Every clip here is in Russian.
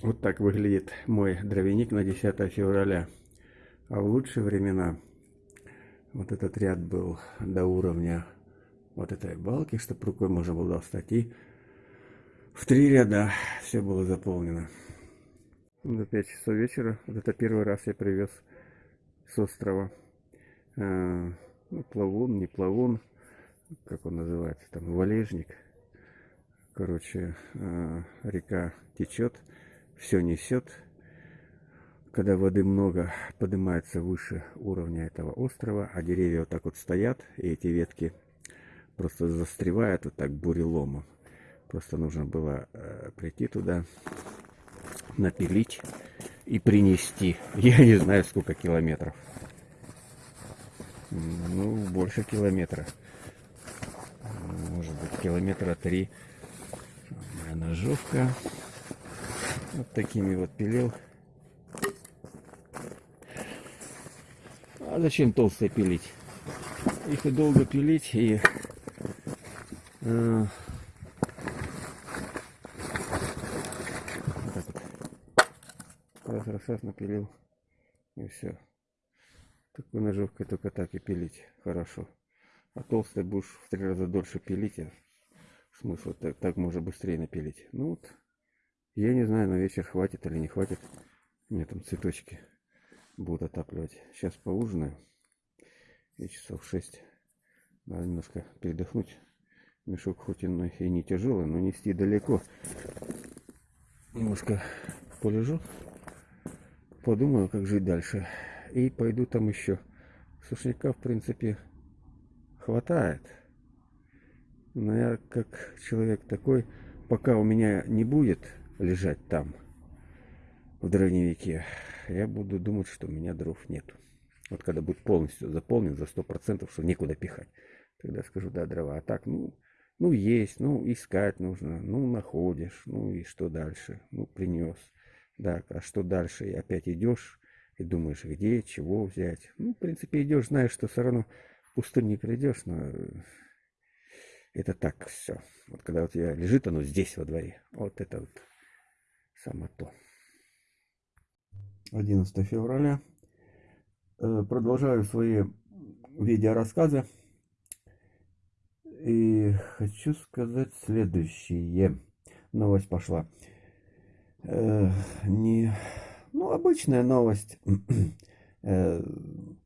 Вот так выглядит мой дровяник на 10 февраля. А в лучшие времена вот этот ряд был до уровня вот этой балки, чтобы рукой можно было достать. И в три ряда все было заполнено. До 5 часов вечера. Вот это первый раз я привез с острова. Э, ну, плавун, не плавун, как он называется, там валежник. Короче, э, река течет все несет. Когда воды много, поднимается выше уровня этого острова, а деревья вот так вот стоят, и эти ветки просто застревают вот так буреломом. Просто нужно было э, прийти туда, напилить и принести. Я не знаю, сколько километров. Ну, больше километра. Может быть, километра три. Моя ножовка. Вот такими вот пилил. А зачем толстые пилить? Их и долго пилить, и э, вот так вот. Раз, раз, раз напилил, и все. Такой ножовкой только так и пилить хорошо. А толстый будешь в три раза дольше пилить, а смысл так, так можно быстрее напилить. Ну вот. Я не знаю, на вечер хватит или не хватит. Меня там цветочки будут отапливать. Сейчас поужинаю. И часов 6. Надо немножко передохнуть. Мешок хоть и не тяжелый, но нести далеко. Немножко полежу. Подумаю, как жить дальше. И пойду там еще. Сушняка, в принципе, хватает. Но я как человек такой, пока у меня не будет лежать там, в дровневике, я буду думать, что у меня дров нету. Вот когда будет полностью заполнен за сто процентов, что некуда пихать, тогда скажу, да, дрова. А так, ну, ну, есть, ну, искать нужно, ну, находишь, ну, и что дальше? Ну, принес. Да, а что дальше? И опять идешь и думаешь, где, чего взять. Ну, в принципе, идешь, знаешь, что все равно пустым не придешь, но это так все. Вот когда у тебя лежит оно здесь во дворе, вот это вот само то. 11 февраля. Э, продолжаю свои видеорассказы. И хочу сказать следующее. Новость пошла. Э, не, ну, обычная новость. Э,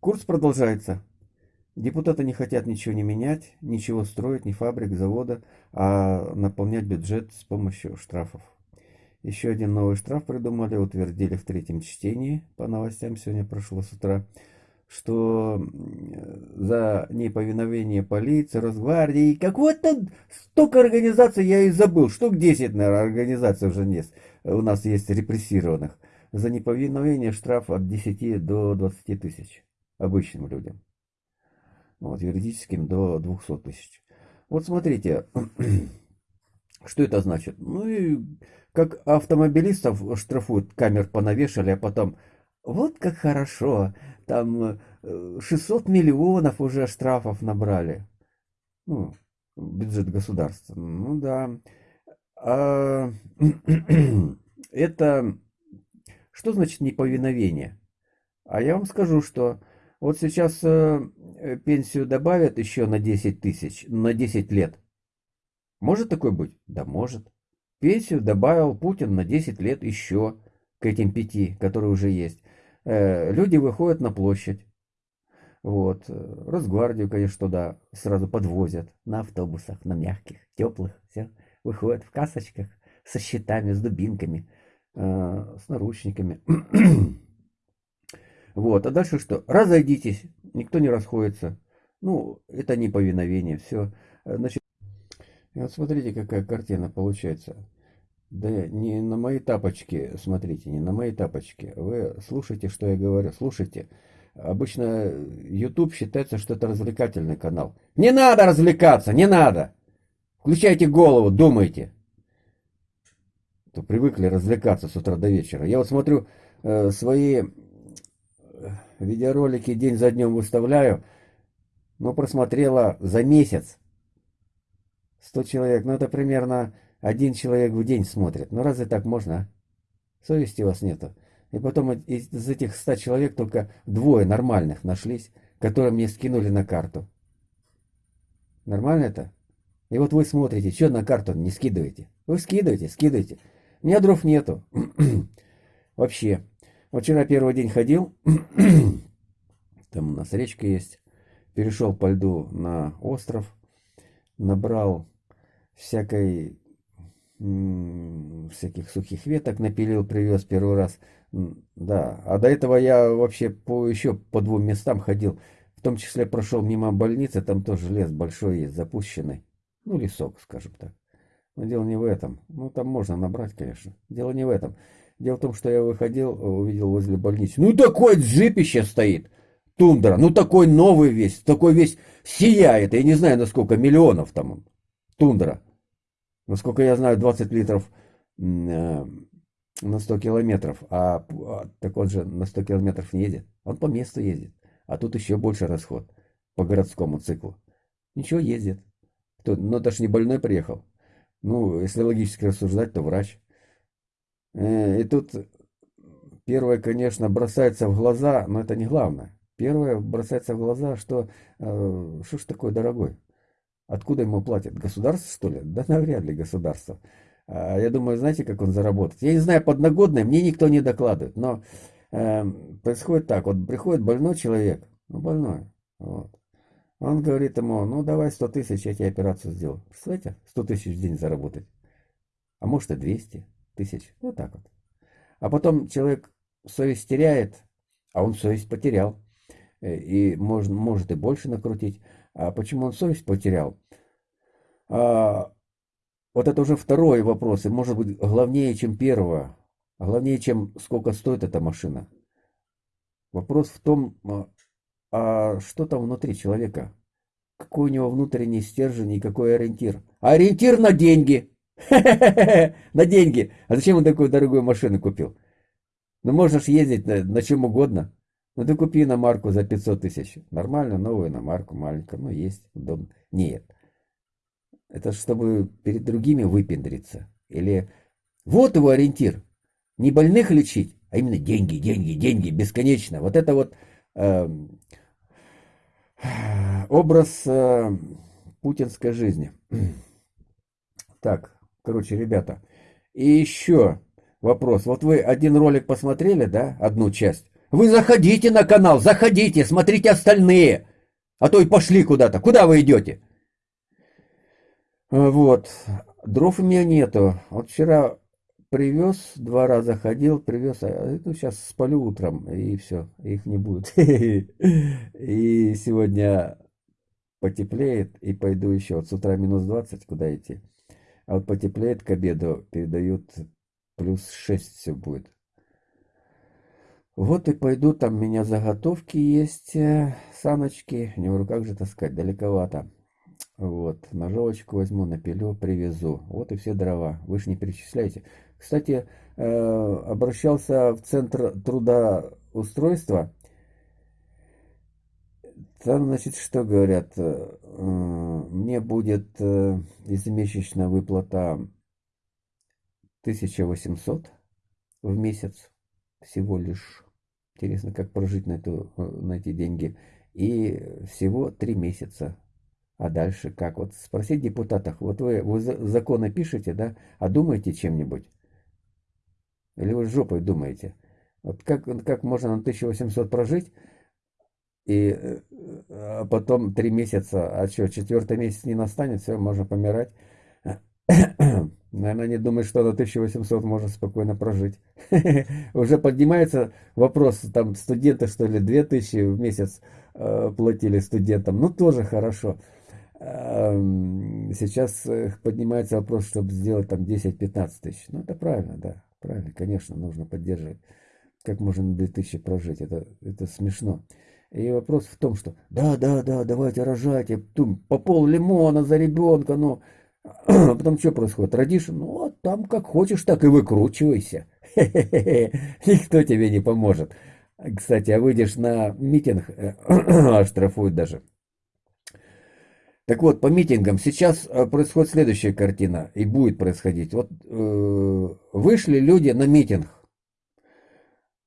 курс продолжается. Депутаты не хотят ничего не менять, ничего строить, ни фабрик, завода, а наполнять бюджет с помощью штрафов. Еще один новый штраф придумали, утвердили в третьем чтении, по новостям сегодня прошло с утра, что за неповиновение полиции, Росгвардии, как вот столько организаций, я и забыл, штук 10, наверное, организаций уже нет, у нас есть репрессированных. За неповиновение штраф от 10 до 20 тысяч обычным людям. Вот, юридическим до 200 тысяч. Вот смотрите, что это значит? Ну и как автомобилистов штрафуют, камер понавешали, а потом, вот как хорошо, там 600 э, миллионов уже штрафов набрали. Ну, бюджет государства. Ну да. А, это что значит неповиновение? А я вам скажу, что вот сейчас э, пенсию добавят еще на 10 тысяч, на 10 лет. Может такое быть? Да может. Пенсию добавил Путин на 10 лет еще к этим пяти, которые уже есть. Э, люди выходят на площадь. Вот. Росгвардию, конечно, туда сразу подвозят. На автобусах, на мягких, теплых. Все. Выходят в касочках со щитами, с дубинками, э, с наручниками. вот. А дальше что? Разойдитесь. Никто не расходится. Ну, это неповиновение. Все. Значит, и вот смотрите, какая картина получается. Да не на мои тапочки, смотрите, не на мои тапочки. Вы слушайте, что я говорю, слушайте. Обычно YouTube считается, что это развлекательный канал. Не надо развлекаться, не надо. Включайте голову, думайте. То привыкли развлекаться с утра до вечера. Я вот смотрю э, свои э, видеоролики день за днем выставляю. Но просмотрела за месяц 100 человек. Ну это примерно один человек в день смотрит. Ну разве так можно? Совести у вас нету. И потом из этих ста человек только двое нормальных нашлись, которые мне скинули на карту. Нормально это? И вот вы смотрите, что на карту не скидываете. Вы скидываете, скидываете. У меня дров нету. Вообще. Вот вчера первый день ходил. Там у нас речка есть. Перешел по льду на остров. Набрал всякой всяких сухих веток напилил, привез первый раз. Да, а до этого я вообще по еще по двум местам ходил. В том числе прошел мимо больницы, там тоже лес большой есть, запущенный. Ну, лесок, скажем так. Но дело не в этом. Ну, там можно набрать, конечно. Дело не в этом. Дело в том, что я выходил, увидел возле больницы. Ну, такой джипище стоит. Тундра. Ну, такой новый весь. Такой весь сияет. Я не знаю, на сколько миллионов там Тундра. Насколько я знаю, 20 литров э, на 100 километров. А, а так он же на 100 километров не едет. Он по месту ездит. А тут еще больше расход по городскому циклу. Ничего, ездит. Кто, ну, даже не больной приехал. Ну, если логически рассуждать, то врач. Э, и тут первое, конечно, бросается в глаза, но это не главное. Первое бросается в глаза, что э, что ж такое дорогой? Откуда ему платят? Государство, что ли? Да навряд ли государство. А, я думаю, знаете, как он заработает? Я не знаю, подногодное, мне никто не докладывает. Но э, происходит так. Вот приходит больной человек, ну больной, вот. Он говорит ему, ну давай 100 тысяч, я тебе операцию сделаю. Представляете, 100 тысяч в день заработать. А может и 200 тысяч. Вот так вот. А потом человек совесть теряет, а он совесть потерял. Э, и может, может и больше накрутить. А почему он совесть потерял? А, вот это уже второй вопрос, и может быть главнее, чем первого. Главнее, чем сколько стоит эта машина. Вопрос в том, а, а что там внутри человека? Какой у него внутренний стержень и какой ориентир? Ориентир на деньги! На деньги! А зачем он такую дорогую машину купил? Ну, можешь ездить на, на чем угодно. Ну ты купи на марку за 500 тысяч. Нормально, новую на марку, маленькую. Ну есть, удобно. Нет. Это чтобы перед другими выпендриться. Или вот его ориентир. Не больных лечить, а именно деньги, деньги, деньги, бесконечно. Вот это вот э, образ э, путинской жизни. Так, короче, ребята. И еще вопрос. Вот вы один ролик посмотрели, да, одну часть. Вы заходите на канал, заходите, смотрите остальные. А то и пошли куда-то. Куда вы идете? Вот. Дров у меня нету. Вот вчера привез, два раза ходил, привез, а ну, сейчас спалю утром, и все, их не будет. И сегодня потеплеет, и пойду еще. Вот с утра минус 20, куда идти? А вот потеплеет к обеду, передают плюс 6 все будет. Вот и пойду, там у меня заготовки есть, э, саночки, не в руках же таскать, далековато. Вот, ножовочку возьму, напилю, привезу. Вот и все дрова, вы же не перечисляете. Кстати, э, обращался в Центр трудоустройства. Там, значит, что говорят? Э, мне будет ежемесячная выплата 1800 в месяц всего лишь. Интересно, как прожить на, эту, э, на эти деньги. И всего три месяца. А дальше как? Вот спросить депутатах, вот вы, вы законы пишете, да, а думаете чем-нибудь? Или вы жопой думаете? Вот как, как можно на 1800 прожить, и э, а потом три месяца, а что, четвертый месяц не настанет, все, можно помирать. Наверное, не думает, что на 1800 можно спокойно прожить. Уже поднимается вопрос, там студенты, что ли, 2000 в месяц э, платили студентам. Ну, тоже хорошо. Эм, сейчас э, поднимается вопрос, чтобы сделать там 10-15 тысяч. Ну, это правильно, да. Правильно, конечно, нужно поддерживать. Как можно на 2000 прожить? Это, это смешно. И вопрос в том, что да, да, да, давайте рожайте, по пол лимона за ребенка, ну... Но а потом что происходит? Родишь, ну, а там как хочешь, так и выкручивайся. Никто тебе не поможет. Кстати, а выйдешь на митинг, оштрафуют даже. Так вот, по митингам сейчас э, происходит следующая картина, и будет происходить. Вот э, вышли люди на митинг,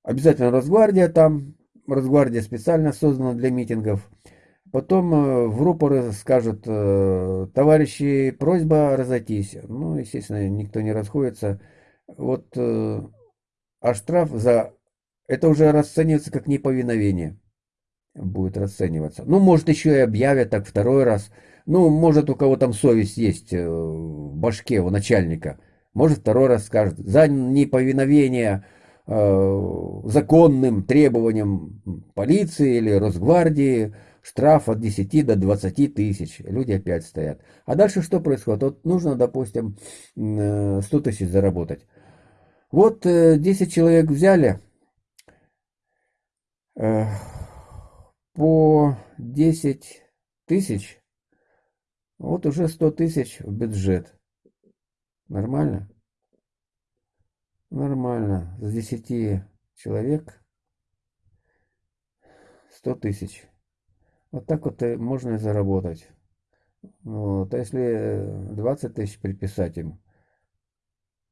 обязательно Росгвардия там, Росгвардия специально создана для митингов. Потом э, в рупоры скажут, э, товарищи, просьба разойтись. Ну, естественно, никто не расходится. Вот, э, а штраф за... Это уже расценивается как неповиновение. Будет расцениваться. Ну, может, еще и объявят так второй раз. Ну, может, у кого там совесть есть в башке, у начальника. Может, второй раз скажет. За неповиновение законным требованиям полиции или Росгвардии штраф от 10 до 20 тысяч, люди опять стоят. А дальше что происходит? Вот нужно, допустим, 100 э, тысяч заработать. Вот 10 э, человек взяли э, по 10 тысяч, вот уже 100 тысяч в бюджет. Нормально? Нормально. С 10 человек 100 тысяч. Вот так вот можно заработать. Вот. А если 20 тысяч приписать им,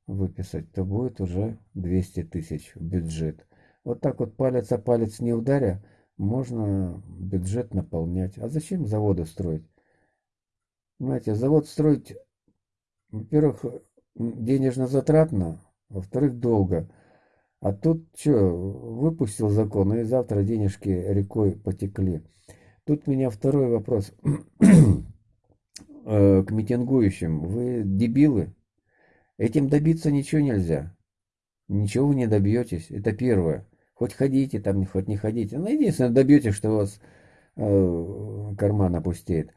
выписать, то будет уже 200 тысяч в бюджет. Вот так вот палец о палец не ударя, можно бюджет наполнять. А зачем заводы строить? Знаете, завод строить, во-первых, денежно затратно, во-вторых, долго. А тут что, выпустил закон, и завтра денежки рекой потекли. Тут меня второй вопрос э, к митингующим. Вы дебилы? Этим добиться ничего нельзя. Ничего вы не добьетесь. Это первое. Хоть ходите там, хоть не ходите. Ну, единственное, добьетесь, что у вас э, карман опустеет.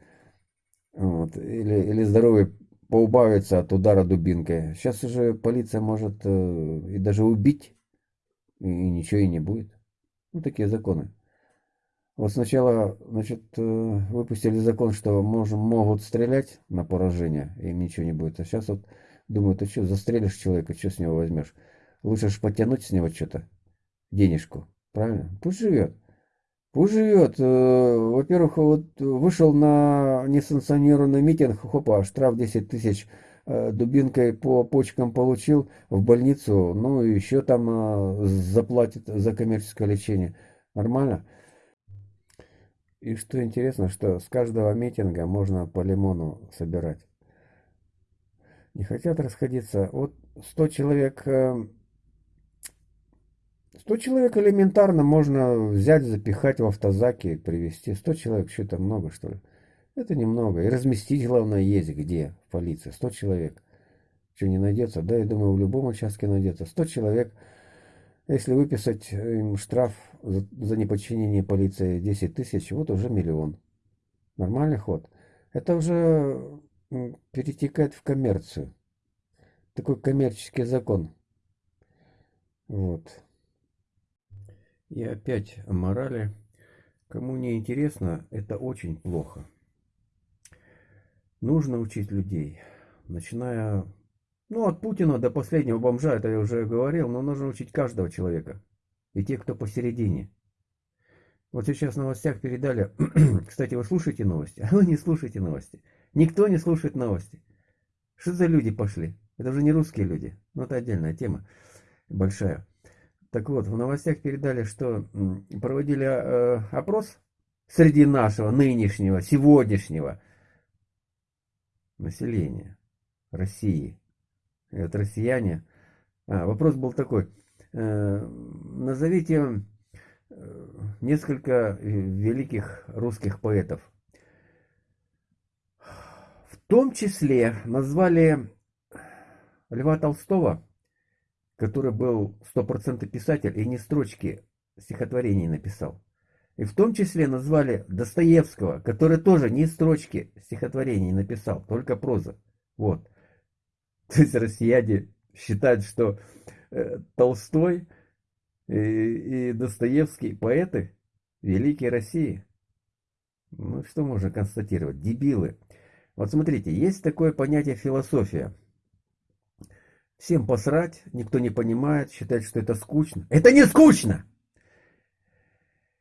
Вот. Или, или здоровье поубавится от удара дубинкой. Сейчас уже полиция может э, и даже убить, и ничего и не будет. Ну, такие законы. Вот сначала, значит, э, выпустили закон, что можем, могут стрелять на поражение, и ничего не будет. А сейчас вот думают, ты что, застрелишь человека, что с него возьмешь? Лучше же потянуть с него что-то, денежку, правильно? Пусть живет. Пусть живет. Э, во-первых, вот вышел на несанкционированный митинг, хопа, штраф 10 тысяч, э, дубинкой по почкам получил в больницу, ну еще там заплатит за коммерческое лечение. Нормально? И что интересно, что с каждого митинга можно по лимону собирать. Не хотят расходиться. Вот 100 человек... 100 э, человек элементарно можно взять, запихать в автозаки привезти. 100 человек, что это много, что ли? Это немного. И разместить, главное, есть где в полиции. 100 человек. Что, не найдется? Да, я думаю, в любом участке найдется. 100 человек если выписать им штраф за, за неподчинение полиции 10 тысяч, вот уже миллион. Нормальный ход. Это уже перетекает в коммерцию. Такой коммерческий закон. Вот. И опять о морали. Кому не интересно, это очень плохо. Нужно учить людей, начиная ну, от Путина до последнего бомжа, это я уже говорил, но нужно учить каждого человека. И тех, кто посередине. Вот сейчас в новостях передали, кстати, вы слушаете новости, а вы не слушаете новости. Никто не слушает новости. Что за люди пошли? Это уже не русские люди. Ну, это отдельная тема, большая. Так вот, в новостях передали, что проводили э, опрос среди нашего нынешнего, сегодняшнего населения России это россияне. А, вопрос был такой. Э, назовите э, несколько великих русских поэтов. В том числе назвали Льва Толстого, который был стопроцентный писатель и не строчки стихотворений написал. И в том числе назвали Достоевского, который тоже не строчки стихотворений написал, только проза. Вот. То есть россияне считают, что э, Толстой и, и Достоевский поэты великие России. Ну, что можно констатировать? Дебилы. Вот смотрите, есть такое понятие философия. Всем посрать, никто не понимает, считает, что это скучно. Это не скучно!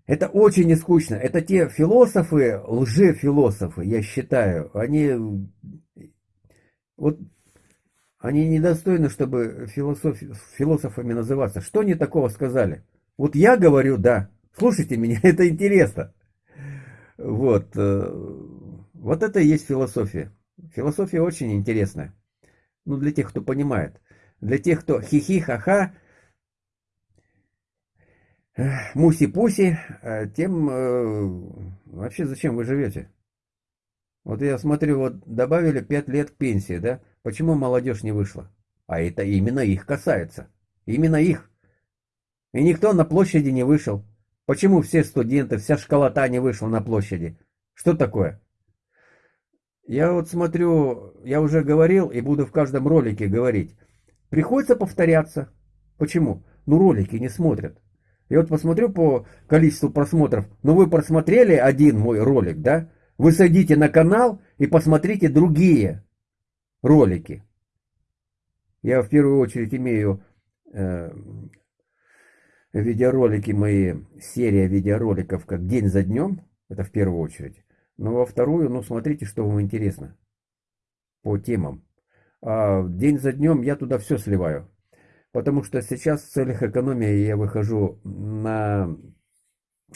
Это очень не скучно. Это те философы, лжефилософы, я считаю, они... Вот они недостойны, чтобы философ... философами называться. Что они такого сказали? Вот я говорю, да. Слушайте меня, это интересно. Вот. Э, вот это и есть философия. Философия очень интересная. Ну, для тех, кто понимает. Для тех, кто хихи-ха-ха, муси-пуси, э, тем э, вообще зачем вы живете? Вот я смотрю, вот добавили 5 лет к пенсии, да? Почему молодежь не вышла? А это именно их касается. Именно их. И никто на площади не вышел. Почему все студенты, вся школота не вышла на площади? Что такое? Я вот смотрю, я уже говорил и буду в каждом ролике говорить. Приходится повторяться. Почему? Ну ролики не смотрят. Я вот посмотрю по количеству просмотров. Ну вы просмотрели один мой ролик, да? Вы садите на канал и посмотрите другие ролики. Я в первую очередь имею э, видеоролики мои, серия видеороликов как день за днем, это в первую очередь. Но во вторую, ну смотрите, что вам интересно по темам. А день за днем я туда все сливаю. Потому что сейчас в целях экономии я выхожу на,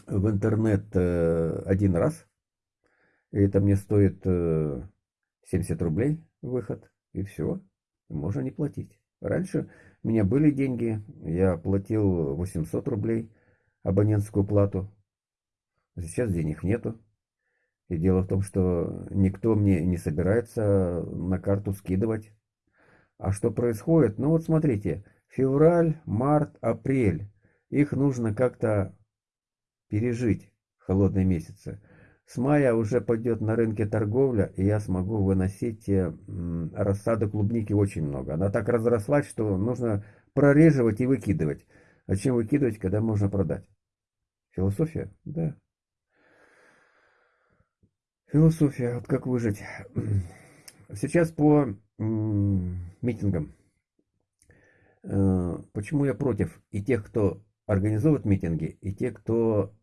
в интернет э, один раз. И это мне стоит 70 э, рублей выход, и все, можно не платить. Раньше у меня были деньги, я платил 800 рублей абонентскую плату. Сейчас денег нету. И дело в том, что никто мне не собирается на карту скидывать. А что происходит? Ну вот смотрите, февраль, март, апрель. Их нужно как-то пережить, холодные месяцы. С мая уже пойдет на рынке торговля, и я смогу выносить э, рассаду клубники очень много. Она так разрослась, что нужно прореживать и выкидывать. А чем выкидывать, когда можно продать? Философия? Да. Философия, вот как выжить. Сейчас по митингам. Э, почему я против и тех, кто организовывает митинги, и тех, кто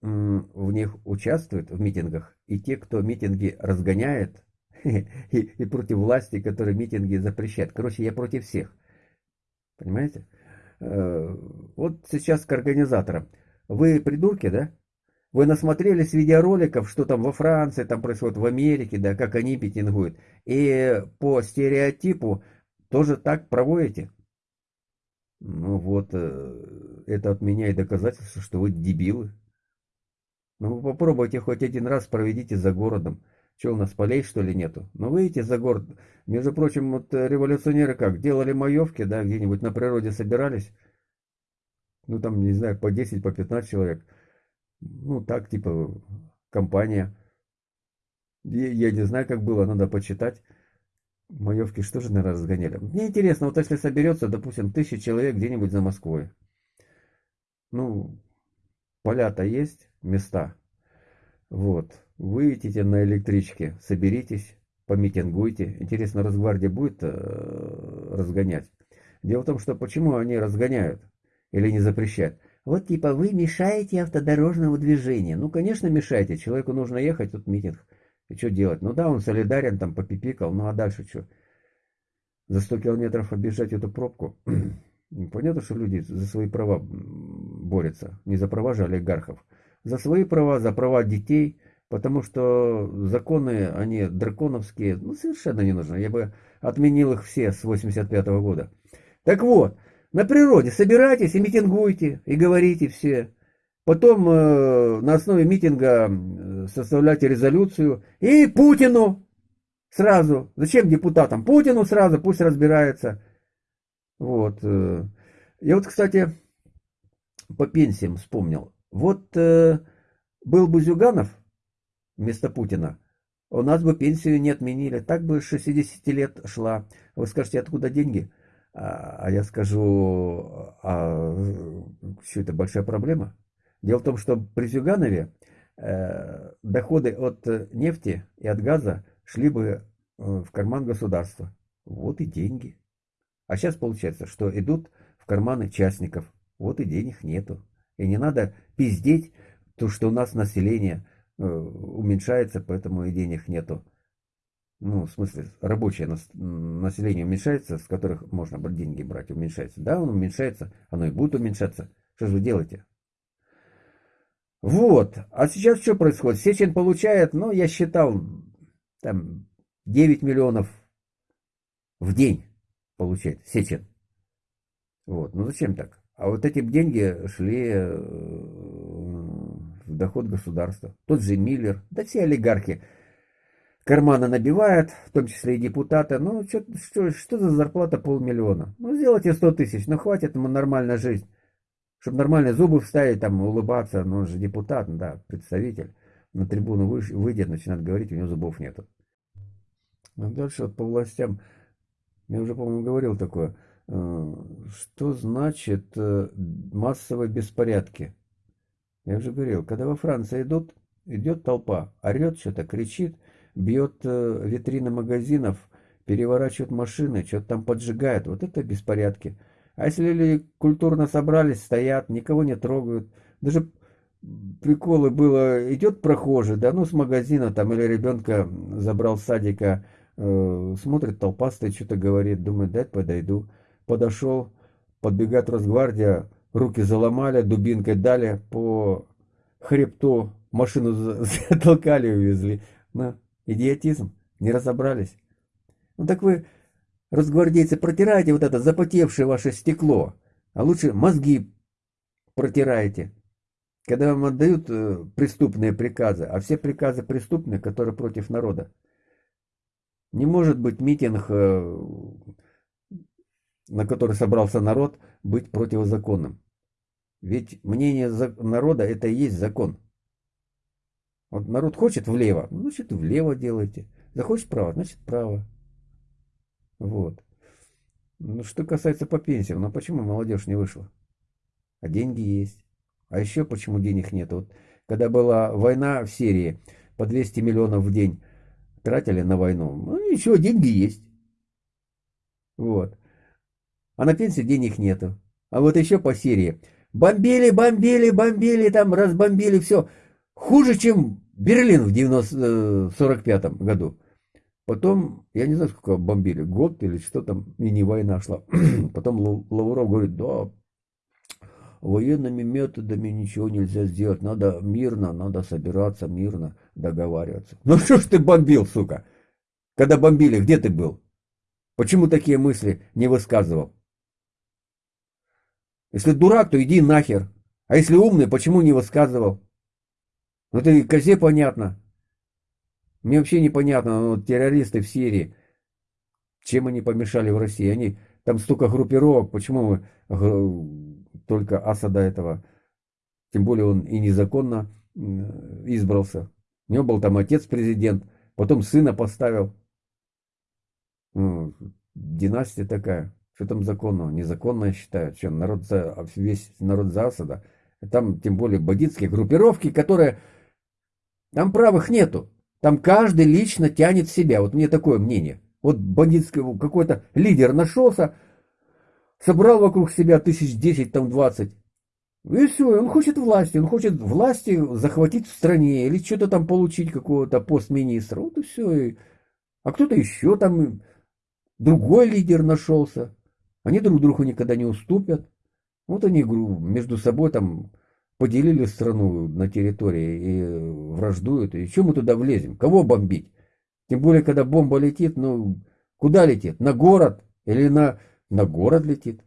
в них участвуют, в митингах, и те, кто митинги разгоняет, и, и против власти, которые митинги запрещают. Короче, я против всех. Понимаете? Э, вот сейчас к организаторам. Вы придурки, да? Вы насмотрелись видеороликов, что там во Франции, там происходит в Америке, да, как они митингуют. И по стереотипу тоже так проводите. Ну вот, э, это от меня и доказательство, что вы дебилы. Ну вы попробуйте хоть один раз проведите за городом. Что у нас, полей что ли нету? Ну выйдите за город. Между прочим, вот э, революционеры как, делали маевки, да, где-нибудь на природе собирались. Ну там, не знаю, по 10, по 15 человек. Ну так, типа, компания. Я, я не знаю, как было, надо почитать. Маевки что же, наверное, разгоняли? Мне интересно, вот если соберется, допустим, тысяча человек где-нибудь за Москвой. Ну, поля-то есть, места. Вот. Выйдите на электричке, соберитесь, помитингуйте. Интересно, Росгвардия будет э, разгонять? Дело в том, что почему они разгоняют или не запрещают? Вот типа вы мешаете автодорожному движению. Ну, конечно, мешаете. Человеку нужно ехать, тут митинг. И что делать? Ну да, он солидарен, там попипикал, ну а дальше что? За 100 километров обижать эту пробку? Понятно, что люди за свои права борются. Не за права же олигархов. За свои права, за права детей. Потому что законы, они драконовские, ну совершенно не нужны. Я бы отменил их все с 85 -го года. Так вот, на природе собирайтесь и митингуйте, и говорите все. Потом э, на основе митинга составляйте резолюцию. И Путину сразу. Зачем депутатам? Путину сразу, пусть разбирается. Вот. Э. Я вот, кстати, по пенсиям вспомнил. Вот э, был бы Зюганов вместо Путина, у нас бы пенсию не отменили. Так бы 60 лет шла. Вы скажете, откуда деньги? А, а я скажу, а что это большая проблема? Дело в том, что при Зюганове э, доходы от нефти и от газа шли бы э, в карман государства. Вот и деньги. А сейчас получается, что идут в карманы частников. Вот и денег нету. И не надо пиздеть, то, что у нас население э, уменьшается, поэтому и денег нету ну, в смысле, рабочее население уменьшается, с которых можно деньги брать, уменьшается. Да, он уменьшается, оно и будет уменьшаться. Что же вы делаете? Вот. А сейчас что происходит? Сечин получает, ну, я считал, там, 9 миллионов в день получает Сечин. Вот. Ну, зачем так? А вот эти деньги шли э, в доход государства. Тот же Миллер, да все олигархи карманы набивают, в том числе и депутаты. Ну, что, что, что за зарплата полмиллиона? Ну, сделайте 100 тысяч, ну, хватит ему нормальная жизнь. Чтобы нормальные зубы вставить, там, улыбаться, ну, он же депутат, да, представитель. На трибуну выйдет, начинает говорить, у него зубов нету. А дальше вот по властям, я уже, по-моему, говорил такое, э, что значит э, массовые беспорядки? Я уже говорил, когда во Франции идут, идет толпа, орет что-то, кричит, бьет э, витрины магазинов, переворачивает машины, что-то там поджигает, вот это беспорядки. А если люди культурно собрались, стоят, никого не трогают, даже приколы было, идет прохожий, да, ну с магазина там или ребенка забрал с садика, смотрит, толпа стоит, что-то говорит, думает, дай подойду. Подошел, подбегает Росгвардия, руки заломали, дубинкой дали по хребту, машину затолкали увезли. Ну, идиотизм, не разобрались. Ну так вы Разгвардейцы, протирайте вот это запотевшее ваше стекло, а лучше мозги протирайте. Когда вам отдают э, преступные приказы, а все приказы преступные, которые против народа. Не может быть митинг, э, на который собрался народ, быть противозаконным. Ведь мнение народа это и есть закон. Вот народ хочет влево, значит влево делайте. Захочет вправо, значит право. Вот. Ну, что касается по пенсиям, ну почему молодежь не вышла? А деньги есть. А еще почему денег нет? Вот когда была война в Сирии, по 200 миллионов в день тратили на войну. Ну ничего, деньги есть. Вот. А на пенсию денег нету. А вот еще по Сирии. Бомбили, бомбили, бомбили, там разбомбили все. Хуже, чем Берлин в 1945 э, году. Потом, я не знаю, сколько бомбили, год или что там, мини-война шла. Потом Лавров говорит, да, военными методами ничего нельзя сделать, надо мирно, надо собираться мирно, договариваться. Ну что ж ты бомбил, сука? Когда бомбили, где ты был? Почему такие мысли не высказывал? Если дурак, то иди нахер. А если умный, почему не высказывал? Ну и козе понятно. Мне вообще непонятно, ну, террористы в Сирии, чем они помешали в России? Они там столько группировок, почему мы только Асада этого, тем более он и незаконно избрался. У него был там отец президент, потом сына поставил. Ну, династия такая. Что там законного? Незаконно считают. Что, народ за, весь народ за Асада. Там тем более бандитские группировки, которые... Там правых нету. Там каждый лично тянет себя. Вот мне такое мнение. Вот бандитский какой-то лидер нашелся, собрал вокруг себя тысяч десять, там двадцать. И все, он хочет власти, он хочет власти захватить в стране или что-то там получить, какого-то пост министра. Вот и все. А кто-то еще там, другой лидер нашелся. Они друг другу никогда не уступят. Вот они между собой там поделили страну на территории и враждуют. И что мы туда влезем? Кого бомбить? Тем более, когда бомба летит, ну, куда летит? На город? Или на, на город летит?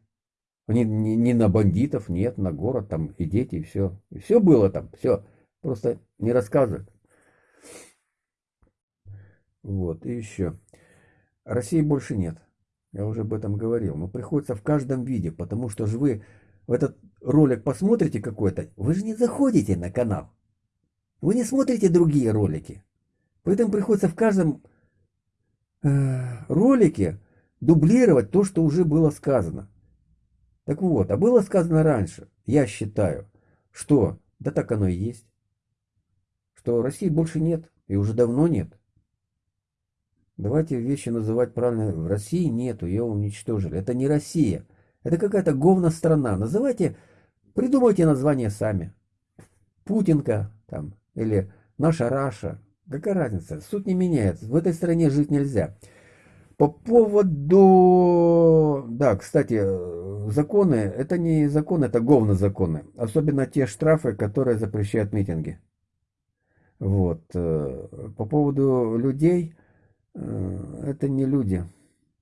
Не, не, не на бандитов, нет, на город, там и дети, и все. И все было там, все. Просто не рассказывают. Вот, и еще. России больше нет. Я уже об этом говорил. Но приходится в каждом виде, потому что же вы в этот ролик посмотрите какой-то, вы же не заходите на канал. Вы не смотрите другие ролики. Поэтому приходится в каждом э, ролике дублировать то, что уже было сказано. Так вот, а было сказано раньше, я считаю, что, да так оно и есть, что России больше нет, и уже давно нет. Давайте вещи называть правильно. В России нету, ее уничтожили. Это не Россия. Это какая-то говна страна. Называйте, придумайте название сами. Путинка там, или наша Раша. Какая разница? Суть не меняется. В этой стране жить нельзя. По поводу... Да, кстати, законы, это не законы, это говно законы. Особенно те штрафы, которые запрещают митинги. Вот. Э, по поводу людей, э, это не люди.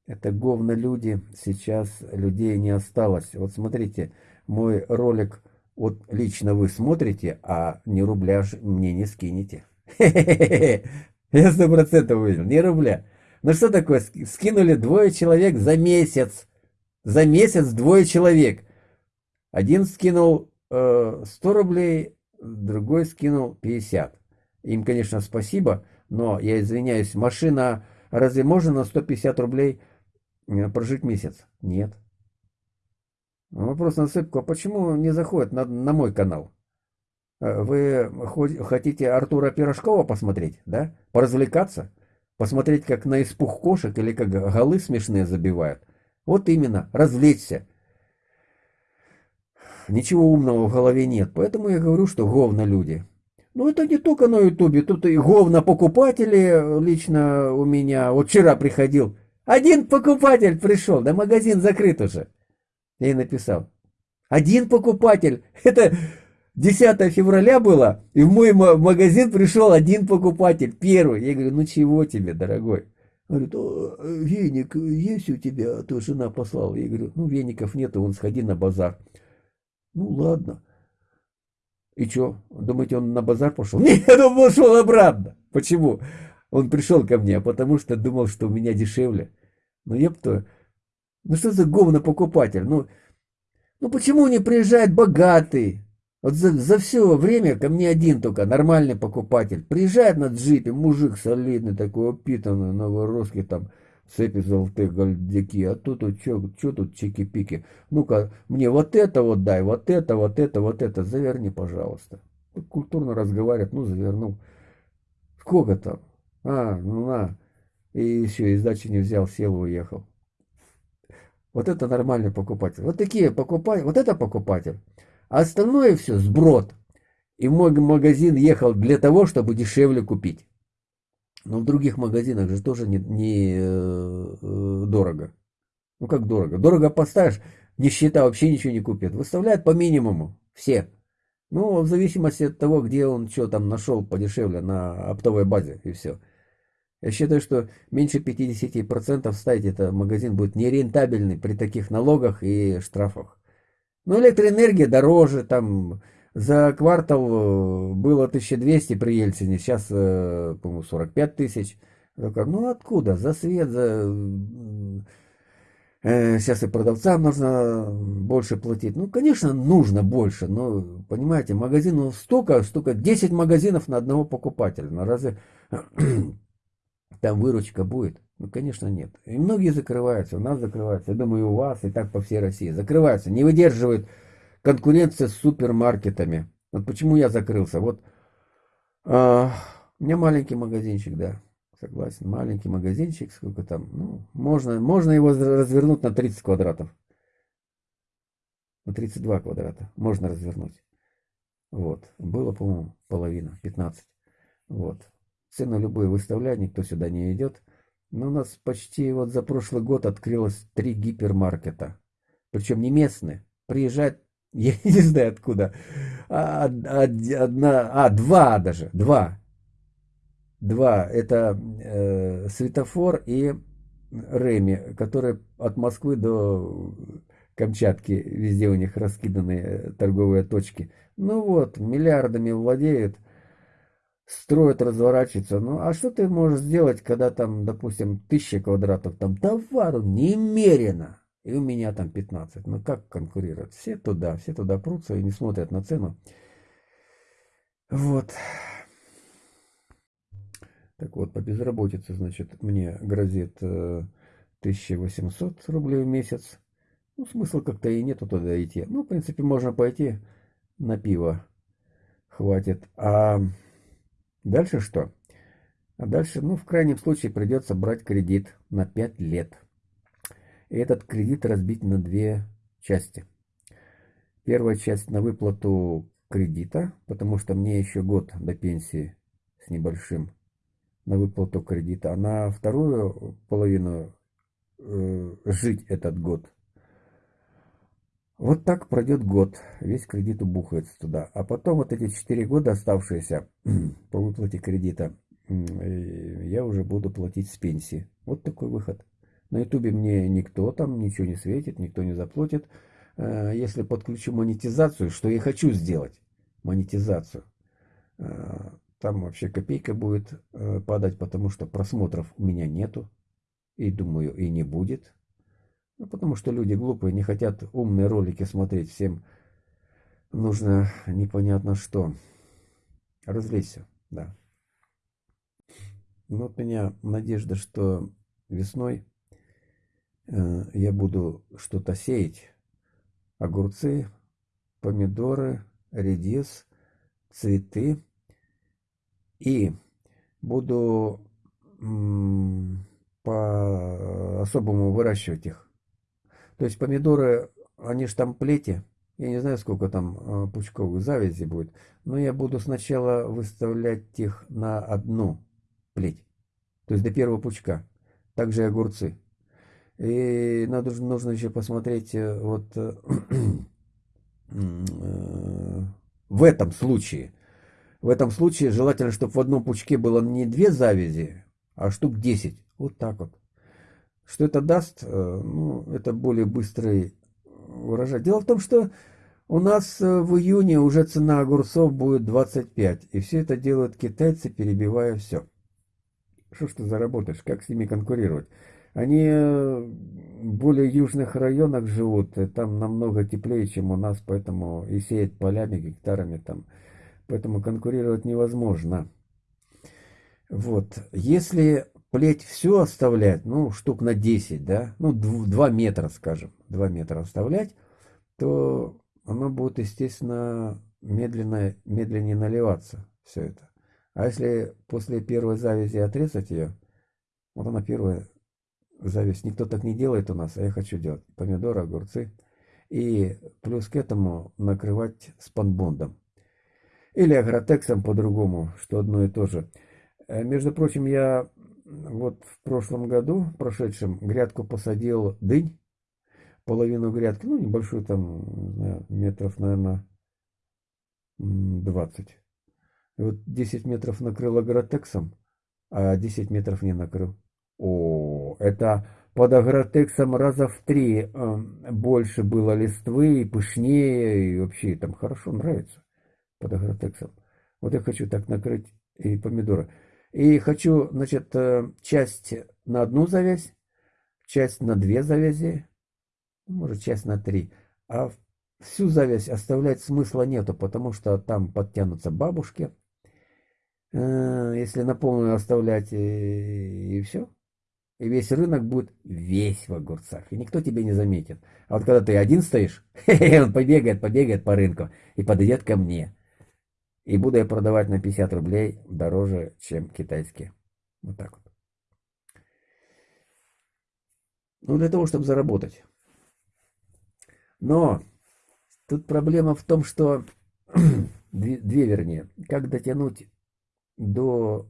Это говно люди. Сейчас людей не осталось. Вот смотрите, мой ролик, вот лично вы смотрите, а ни рубля мне не скинете. Я сто процентов увидел, ни рубля. Ну что такое, скинули двое человек за месяц. За месяц двое человек. Один скинул э, 100 рублей, другой скинул 50. Им, конечно, спасибо, но я извиняюсь, машина, разве можно на 150 рублей э, прожить месяц? Нет. Вопрос на сыпку, а почему не заходит на, на мой канал? Э, вы хотите Артура Пирожкова посмотреть, да? Поразвлекаться? Посмотреть, как на испух кошек или как голы смешные забивают? Вот именно, развлечься. Ничего умного в голове нет, поэтому я говорю, что говно люди. Ну, это не только на ютубе, тут и говно покупатели лично у меня. Вот вчера приходил, один покупатель пришел, да магазин закрыт уже. Я и написал, один покупатель, это 10 февраля было, и в мой магазин пришел один покупатель, первый. Я говорю, ну чего тебе, дорогой? Говорит, веник есть у тебя, а то жена послала. Я говорю, ну веников нет, вон сходи на базар. Ну ладно. И что, думаете, он на базар пошел? Нет, он пошел обратно. Почему? Он пришел ко мне, потому что думал, что у меня дешевле. Ну, епто, ну что за говно покупатель? Ну, ну почему не приезжает богатый? Вот за, за все время ко мне один только нормальный покупатель. Приезжает на джипе, мужик солидный, такой опитанный, новорусский там, цепи золотые гольдяки, а тут вот что тут чики-пики. Ну-ка, мне вот это вот дай, вот это, вот это, вот это, заверни, пожалуйста. Культурно разговаривает, ну, завернул. Сколько там? А, ну на. И еще, и сдачи не взял, сел и уехал. Вот это нормальный покупатель. Вот такие покупатели, вот это покупатель. А остальное все сброд. И мой магазин ехал для того, чтобы дешевле купить. Но в других магазинах же тоже не, не э, дорого. Ну как дорого? Дорого поставишь, нищета вообще ничего не купит. Выставляют по минимуму. Все. Ну, в зависимости от того, где он что там нашел подешевле на оптовой базе и все. Я считаю, что меньше 50% ставить это магазин будет нерентабельный при таких налогах и штрафах. Ну, электроэнергия дороже, там за квартал э, было 1200 при Ельцине, сейчас, э, по-моему, 45 тысяч. Ну, откуда? За свет, за... Э, сейчас и продавцам нужно больше платить. Ну, конечно, нужно больше, но, понимаете, магазинов столько, столько, 10 магазинов на одного покупателя. На разве там выручка будет? Ну, конечно, нет. И многие закрываются, у нас закрываются. Я думаю, и у вас, и так по всей России. Закрываются, не выдерживают конкуренции с супермаркетами. Вот почему я закрылся. Вот а, у меня маленький магазинчик, да. Согласен, маленький магазинчик, сколько там, ну, можно, можно его развернуть на 30 квадратов. На 32 квадрата можно развернуть. Вот, было, по-моему, половина, 15. Вот, цены любые выставляю, никто сюда не идет. Но у нас почти вот за прошлый год открылось три гипермаркета. Причем не местные. Приезжают, я не знаю откуда. А, одна, а, два даже, два. Два. Это э, светофор и Реми, которые от Москвы до Камчатки, везде у них раскиданы торговые точки. Ну вот, миллиардами владеют строят, разворачиваются. Ну, а что ты можешь сделать, когда там, допустим, тысяча квадратов, там товару немерено, и у меня там 15. Ну, как конкурировать? Все туда, все туда прутся и не смотрят на цену. Вот. Так вот, по безработице, значит, мне грозит 1800 э, рублей в месяц. Ну, смысла как-то и нету туда идти. Ну, в принципе, можно пойти на пиво. Хватит. А Дальше что? А дальше, ну, в крайнем случае придется брать кредит на 5 лет. И этот кредит разбить на две части. Первая часть на выплату кредита, потому что мне еще год до пенсии с небольшим на выплату кредита. А на вторую половину э, жить этот год. Вот так пройдет год, весь кредит убухается туда. А потом вот эти 4 года оставшиеся по выплате кредита, я уже буду платить с пенсии. Вот такой выход. На ютубе мне никто там ничего не светит, никто не заплатит. Э, если подключу монетизацию, что я хочу сделать, монетизацию, э, там вообще копейка будет э, падать, потому что просмотров у меня нету. И думаю, и не будет. Ну, потому что люди глупые, не хотят умные ролики смотреть. Всем нужно непонятно что. Развлечься, да. Ну, вот у меня надежда, что весной э, я буду что-то сеять. Огурцы, помидоры, редис, цветы. И буду по-особому выращивать их. То есть помидоры, они же там плети. Я не знаю, сколько там э, пучковых завязи будет. Но я буду сначала выставлять их на одну плеть. То есть до первого пучка. Также и огурцы. И надо, нужно еще посмотреть э, вот э, в этом случае. В этом случае желательно, чтобы в одном пучке было не две завязи, а штук 10. Вот так вот. Что это даст? Э, ну, это более быстрый урожай. Дело в том, что у нас в июне уже цена огурцов будет 25. И все это делают китайцы, перебивая все. Что ж ты заработаешь? Как с ними конкурировать? Они в более южных районах живут, там намного теплее, чем у нас, поэтому и сеять полями, гектарами там. Поэтому конкурировать невозможно. Вот. Если плеть все оставлять, ну, штук на 10, да, ну, 2 метра, скажем, 2 метра оставлять, то оно будет, естественно, медленно, медленнее наливаться, все это. А если после первой завязи отрезать ее, вот она первая зависть, никто так не делает у нас, а я хочу делать. Помидоры, огурцы. И плюс к этому накрывать спанбондом. Или агротексом по-другому, что одно и то же. Э, между прочим, я вот в прошлом году, прошедшем, грядку посадил дынь. Половину грядки, ну небольшую там, знаю, метров, наверное, 20. И вот 10 метров накрыл агротексом, а 10 метров не накрыл. О, это под агротексом раза в три э, больше было листвы, и пышнее, и вообще там хорошо нравится под агротексом. Вот я хочу так накрыть и помидоры. И хочу, значит, э, часть на одну завязь, часть на две завязи, может, часть на три. А всю завязь оставлять смысла нету, потому что там подтянутся бабушки, Э, если на полную оставлять и, и все. И весь рынок будет весь в огурцах. И никто тебе не заметит. А вот когда ты один стоишь, он побегает, побегает по рынку и подойдет ко мне. И буду я продавать на 50 рублей дороже, чем китайские. Вот так вот. Ну, для того, чтобы заработать. Но тут проблема в том, что... две, две вернее. Как дотянуть до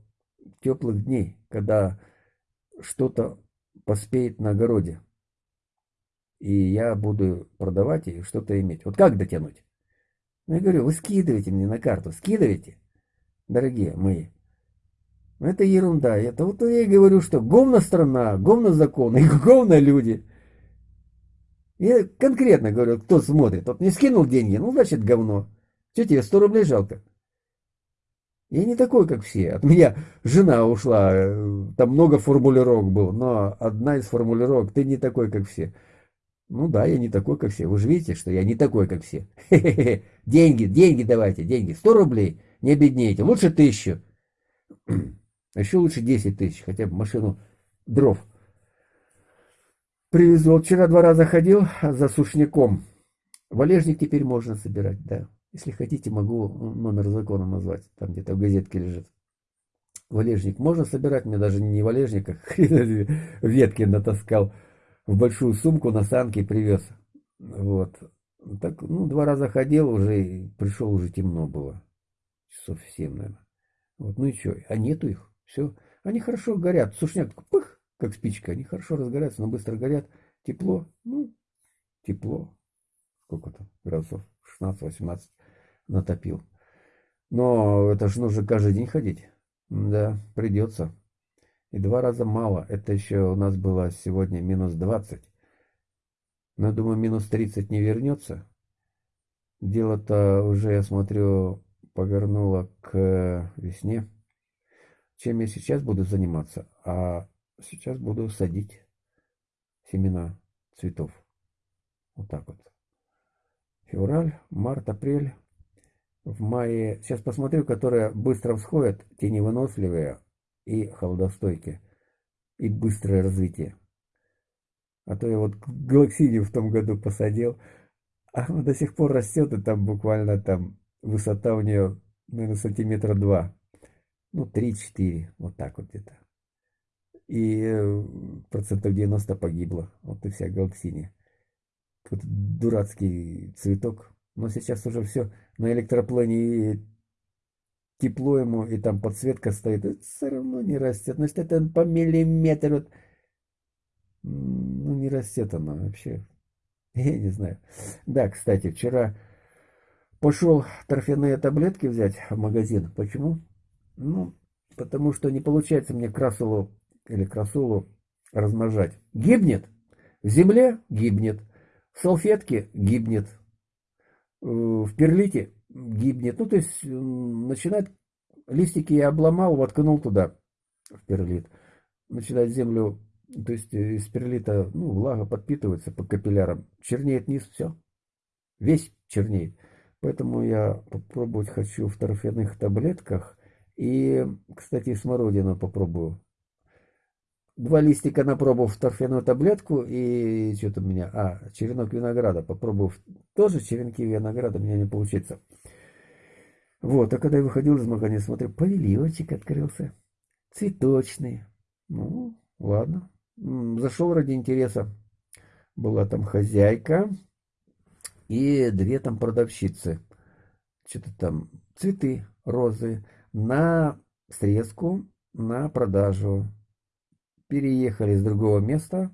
теплых дней, когда что-то поспеет на огороде. И я буду продавать и что-то иметь. Вот как дотянуть? Ну, я говорю, вы скидывайте мне на карту, скидывайте, дорогие мои. Это ерунда. Это вот я и говорю, что говно страна, говно закон и говно люди. Я конкретно говорю, кто смотрит. Вот не скинул деньги, ну, значит, говно. Что тебе, 100 рублей жалко? Я не такой, как все. От меня жена ушла, э, там много формулировок было, но одна из формулировок, ты не такой, как все. Ну да, я не такой, как все. Вы же видите, что я не такой, как все. Деньги, деньги давайте, деньги. 100 рублей, не обеднейте. Лучше тысячу. А еще лучше 10 тысяч, хотя бы машину дров. Привезу. Вчера два раза ходил за сушняком. Валежник теперь можно собирать, да. Если хотите, могу номер закона назвать. Там где-то в газетке лежит. Валежник можно собирать, мне даже не валежник, а ветки натаскал в большую сумку на санке привез. Вот. Так, ну, два раза ходил уже, и пришел уже темно было. Часов семь, наверное. Вот, ну и что, а нету их, все. Они хорошо горят, сушняк, пых, как спичка. Они хорошо разгораются, но быстро горят. Тепло, ну, тепло. Сколько там градусов? 16-18 натопил. Но это же нужно каждый день ходить. Да, придется. И два раза мало. Это еще у нас было сегодня минус 20. Но думаю, минус 30 не вернется. Дело-то уже, я смотрю, повернуло к весне. Чем я сейчас буду заниматься? А сейчас буду садить семена цветов. Вот так вот. Февраль, март, апрель. В мае, сейчас посмотрю, которые быстро всходят, те невыносливые и холодостойкие. И быстрое развитие. А то я вот галаксидию в том году посадил, а она до сих пор растет, и там буквально там высота у нее, наверное, сантиметра два. Ну, 3-4, вот так вот где-то. И э, процентов 90 погибло. Вот и вся галаксиния. Какой-то дурацкий цветок. Но сейчас уже все на электроплане тепло ему, и там подсветка стоит. Это все равно не растет. Значит, это по миллиметру. Ну, не растет она вообще. Я не знаю. Да, кстати, вчера пошел торфяные таблетки взять в магазин. Почему? Ну, потому что не получается мне красулу или красулу размножать. Гибнет. В земле гибнет. В салфетке гибнет. Э, в перлите гибнет. Ну, то есть начинает листики я обломал, воткнул туда в перлит. Начинает землю, то есть э, из перлита, ну, влага подпитывается по капиллярам. Чернеет низ, все. Весь чернеет. Поэтому я попробовать хочу в торфяных таблетках и, кстати, смородину попробую. Два листика на пробу в торфяную таблетку и что-то у меня... А, черенок винограда. Попробую тоже черенки винограда, у меня не получится. Вот, а когда я выходил из магазина, смотрю, павильончик открылся. Цветочный. Ну, ладно. Зашел ради интереса. Была там хозяйка и две там продавщицы. Что-то там цветы, розы на срезку, на продажу. Переехали с другого места.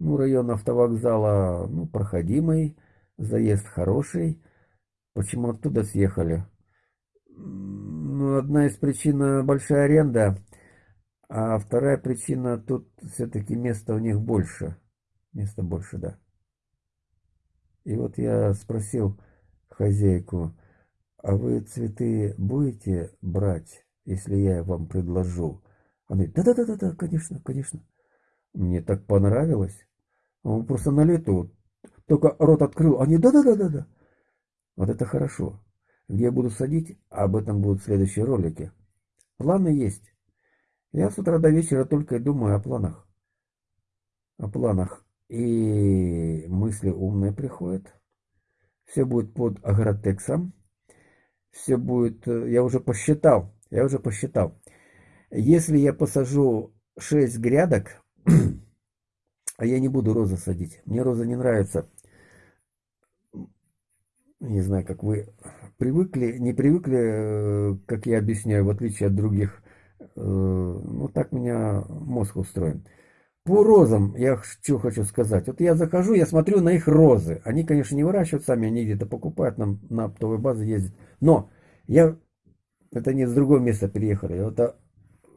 Ну, район автовокзала, ну, проходимый, заезд хороший. Почему оттуда съехали? Ну, одна из причин большая аренда, а вторая причина тут все-таки места у них больше. Места больше, да. И вот я спросил хозяйку, а вы цветы будете брать, если я вам предложу? Она говорит, да-да-да-да, конечно, конечно. Мне так понравилось. Он просто на лету, только рот открыл, они да-да-да-да-да. Вот это хорошо. Где я буду садить, об этом будут следующие ролики. Планы есть. Я с утра до вечера только и думаю о планах. О планах. И мысли умные приходят. Все будет под агротексом все будет, э, я уже посчитал, я уже посчитал. Если я посажу 6 грядок, а я не буду розы садить, мне роза не нравится. Не знаю, как вы привыкли, не привыкли, э, как я объясняю, в отличие от других. Э, ну, так меня мозг устроен. По розам я что хочу сказать. Вот я захожу, я смотрю на их розы. Они, конечно, не выращивают сами, они где-то покупают, нам на оптовой базе ездят. Но я, это не с другого места переехали. А,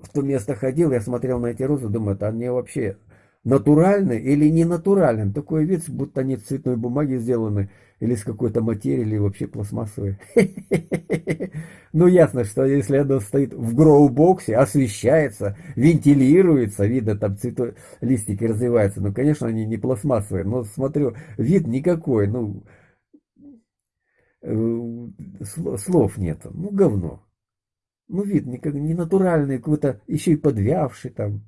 в то место ходил, я смотрел на эти розы, думаю, это они вообще натуральные или не натуральные. Такой вид, будто они цветной бумаги сделаны или с какой-то материи, или вообще пластмассовые. Ну, ясно, что если оно стоит в гроу-боксе, освещается, вентилируется, видно, там цветы, листики развиваются, ну, конечно, они не пластмассовые, но смотрю, вид никакой, ну, э, слов нет, ну, говно. Ну, вид никак, не натуральный, какой-то еще и подвявший там,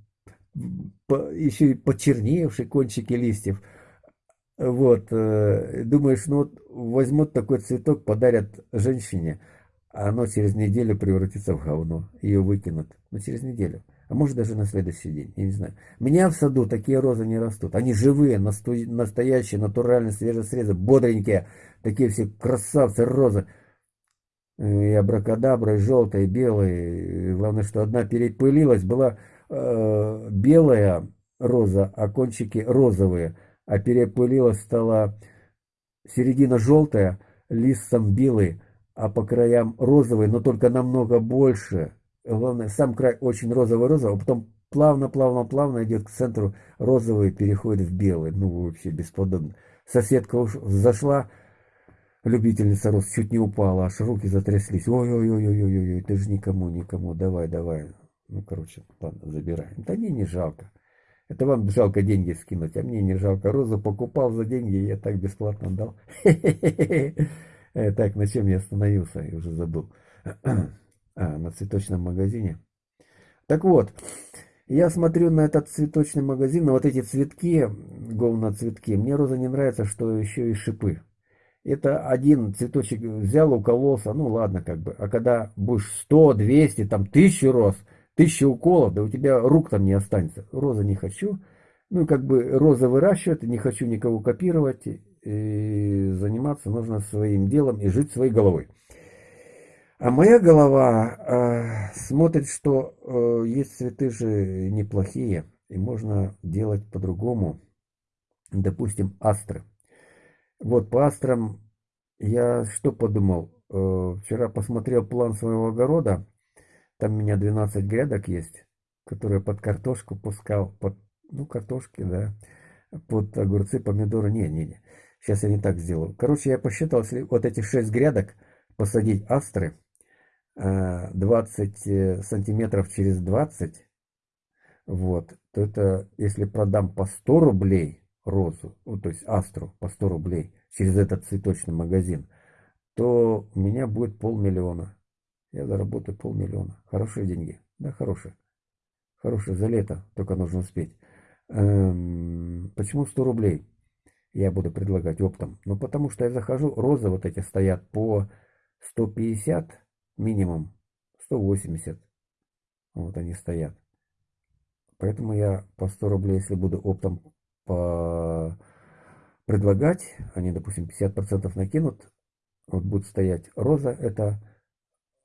еще и почерневший кончики листьев. Вот, э, думаешь, ну вот возьмут такой цветок, подарят женщине, а оно через неделю превратится в говно, ее выкинут. Ну, через неделю. А может даже на следующий день, я не знаю. У меня в саду такие розы не растут. Они живые, настоящие, натуральные, свежесрезы, бодренькие. Такие все красавцы розы. И желтая, и белая. И главное, что одна перепылилась, была э, белая, роза, а кончики розовые, а перепылилась стала середина желтая, листом белый, а по краям розовый, но только намного больше. Главное, сам край очень розовый-розовый, а потом плавно-плавно-плавно идет к центру розовый, переходит в белый. Ну, вообще бесподобно. Соседка уж зашла, любительница роз, чуть не упала, аж руки затряслись. Ой-ой-ой-ой-ой, ты же никому, никому, давай, давай. Ну, короче, ладно, забирай. Да мне не жалко. Это вам жалко деньги скинуть, а мне не жалко. Розу покупал за деньги, я так бесплатно дал. Так, на чем я остановился, я уже забыл. А, на цветочном магазине. Так вот, я смотрю на этот цветочный магазин, на вот эти цветки, говноцветки. Мне роза не нравится, что еще и шипы. Это один цветочек взял, укололся, ну ладно как бы. А когда будешь 100, 200, там тысячу роз, тысячу уколов, да у тебя рук там не останется. Роза не хочу. Ну как бы роза выращивать, не хочу никого копировать. И заниматься нужно своим делом и жить своей головой. А моя голова э, смотрит, что э, есть цветы же неплохие, и можно делать по-другому. Допустим, астры. Вот по астрам я что подумал? Э, вчера посмотрел план своего огорода. Там у меня 12 грядок есть, которые под картошку пускал. Под, ну, картошки, да. Под огурцы, помидоры. Не, не, не. Сейчас я не так сделаю. Короче, я посчитал, если вот эти 6 грядок посадить астры, 20 э, сантиметров через 20, вот, то это, если продам по 100 рублей розу, ну, то есть астру по 100 рублей через этот цветочный магазин, то у меня будет полмиллиона. Я заработаю полмиллиона. Хорошие деньги. Да, хорошие. Хорошие за лето, только нужно успеть. Эм, почему 100 рублей я буду предлагать оптом? Ну, потому что я захожу, розы вот эти стоят по 150 минимум 180. Вот они стоят. Поэтому я по 100 рублей, если буду оптом. Предлагать, они, допустим, 50% накинут, вот будет стоять роза, это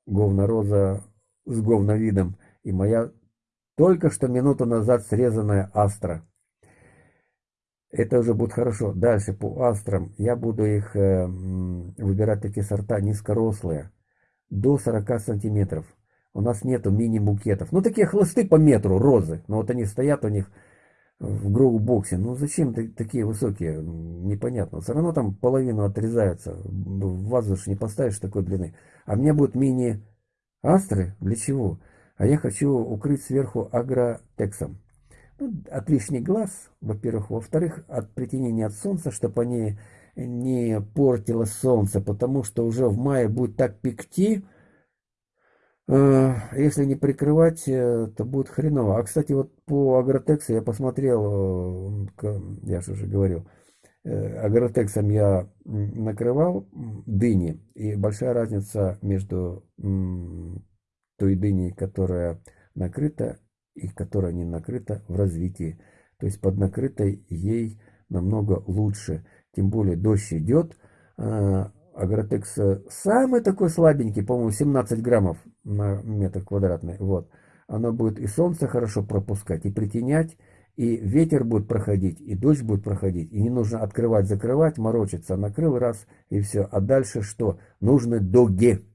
говно-роза с говновидом, и моя только что минуту назад срезанная астра. Это уже будет хорошо. Дальше по астрам я буду их э, выбирать такие сорта низкорослые до 40 сантиметров. У нас нету мини-букетов. Ну, такие хлысты по метру, розы. Но вот они стоят у них в гроу-боксе. Ну, зачем такие высокие? Непонятно. Все равно там половину отрезается. В вазу же не поставишь такой длины. А меня будут мини-астры. Для чего? А я хочу укрыть сверху агротексом. Ну, от лишних глаз, во-первых. Во-вторых, от притянения от солнца, чтобы они не портило солнце, потому что уже в мае будет так пекти, э, если не прикрывать, э, то будет хреново. А, кстати, вот по Агротексу я посмотрел, э, я же уже говорил, Агротексом я накрывал дыни, и большая разница между той дыней, которая накрыта, и которая не накрыта в развитии. То есть под накрытой ей намного лучше. Тем более дождь идет. Агротекс самый такой слабенький, по-моему, 17 граммов на метр квадратный. Вот. Оно будет и солнце хорошо пропускать, и притенять, и ветер будет проходить, и дождь будет проходить. И не нужно открывать, закрывать, морочиться. Накрыл раз, и все. А дальше что? Нужны дуги.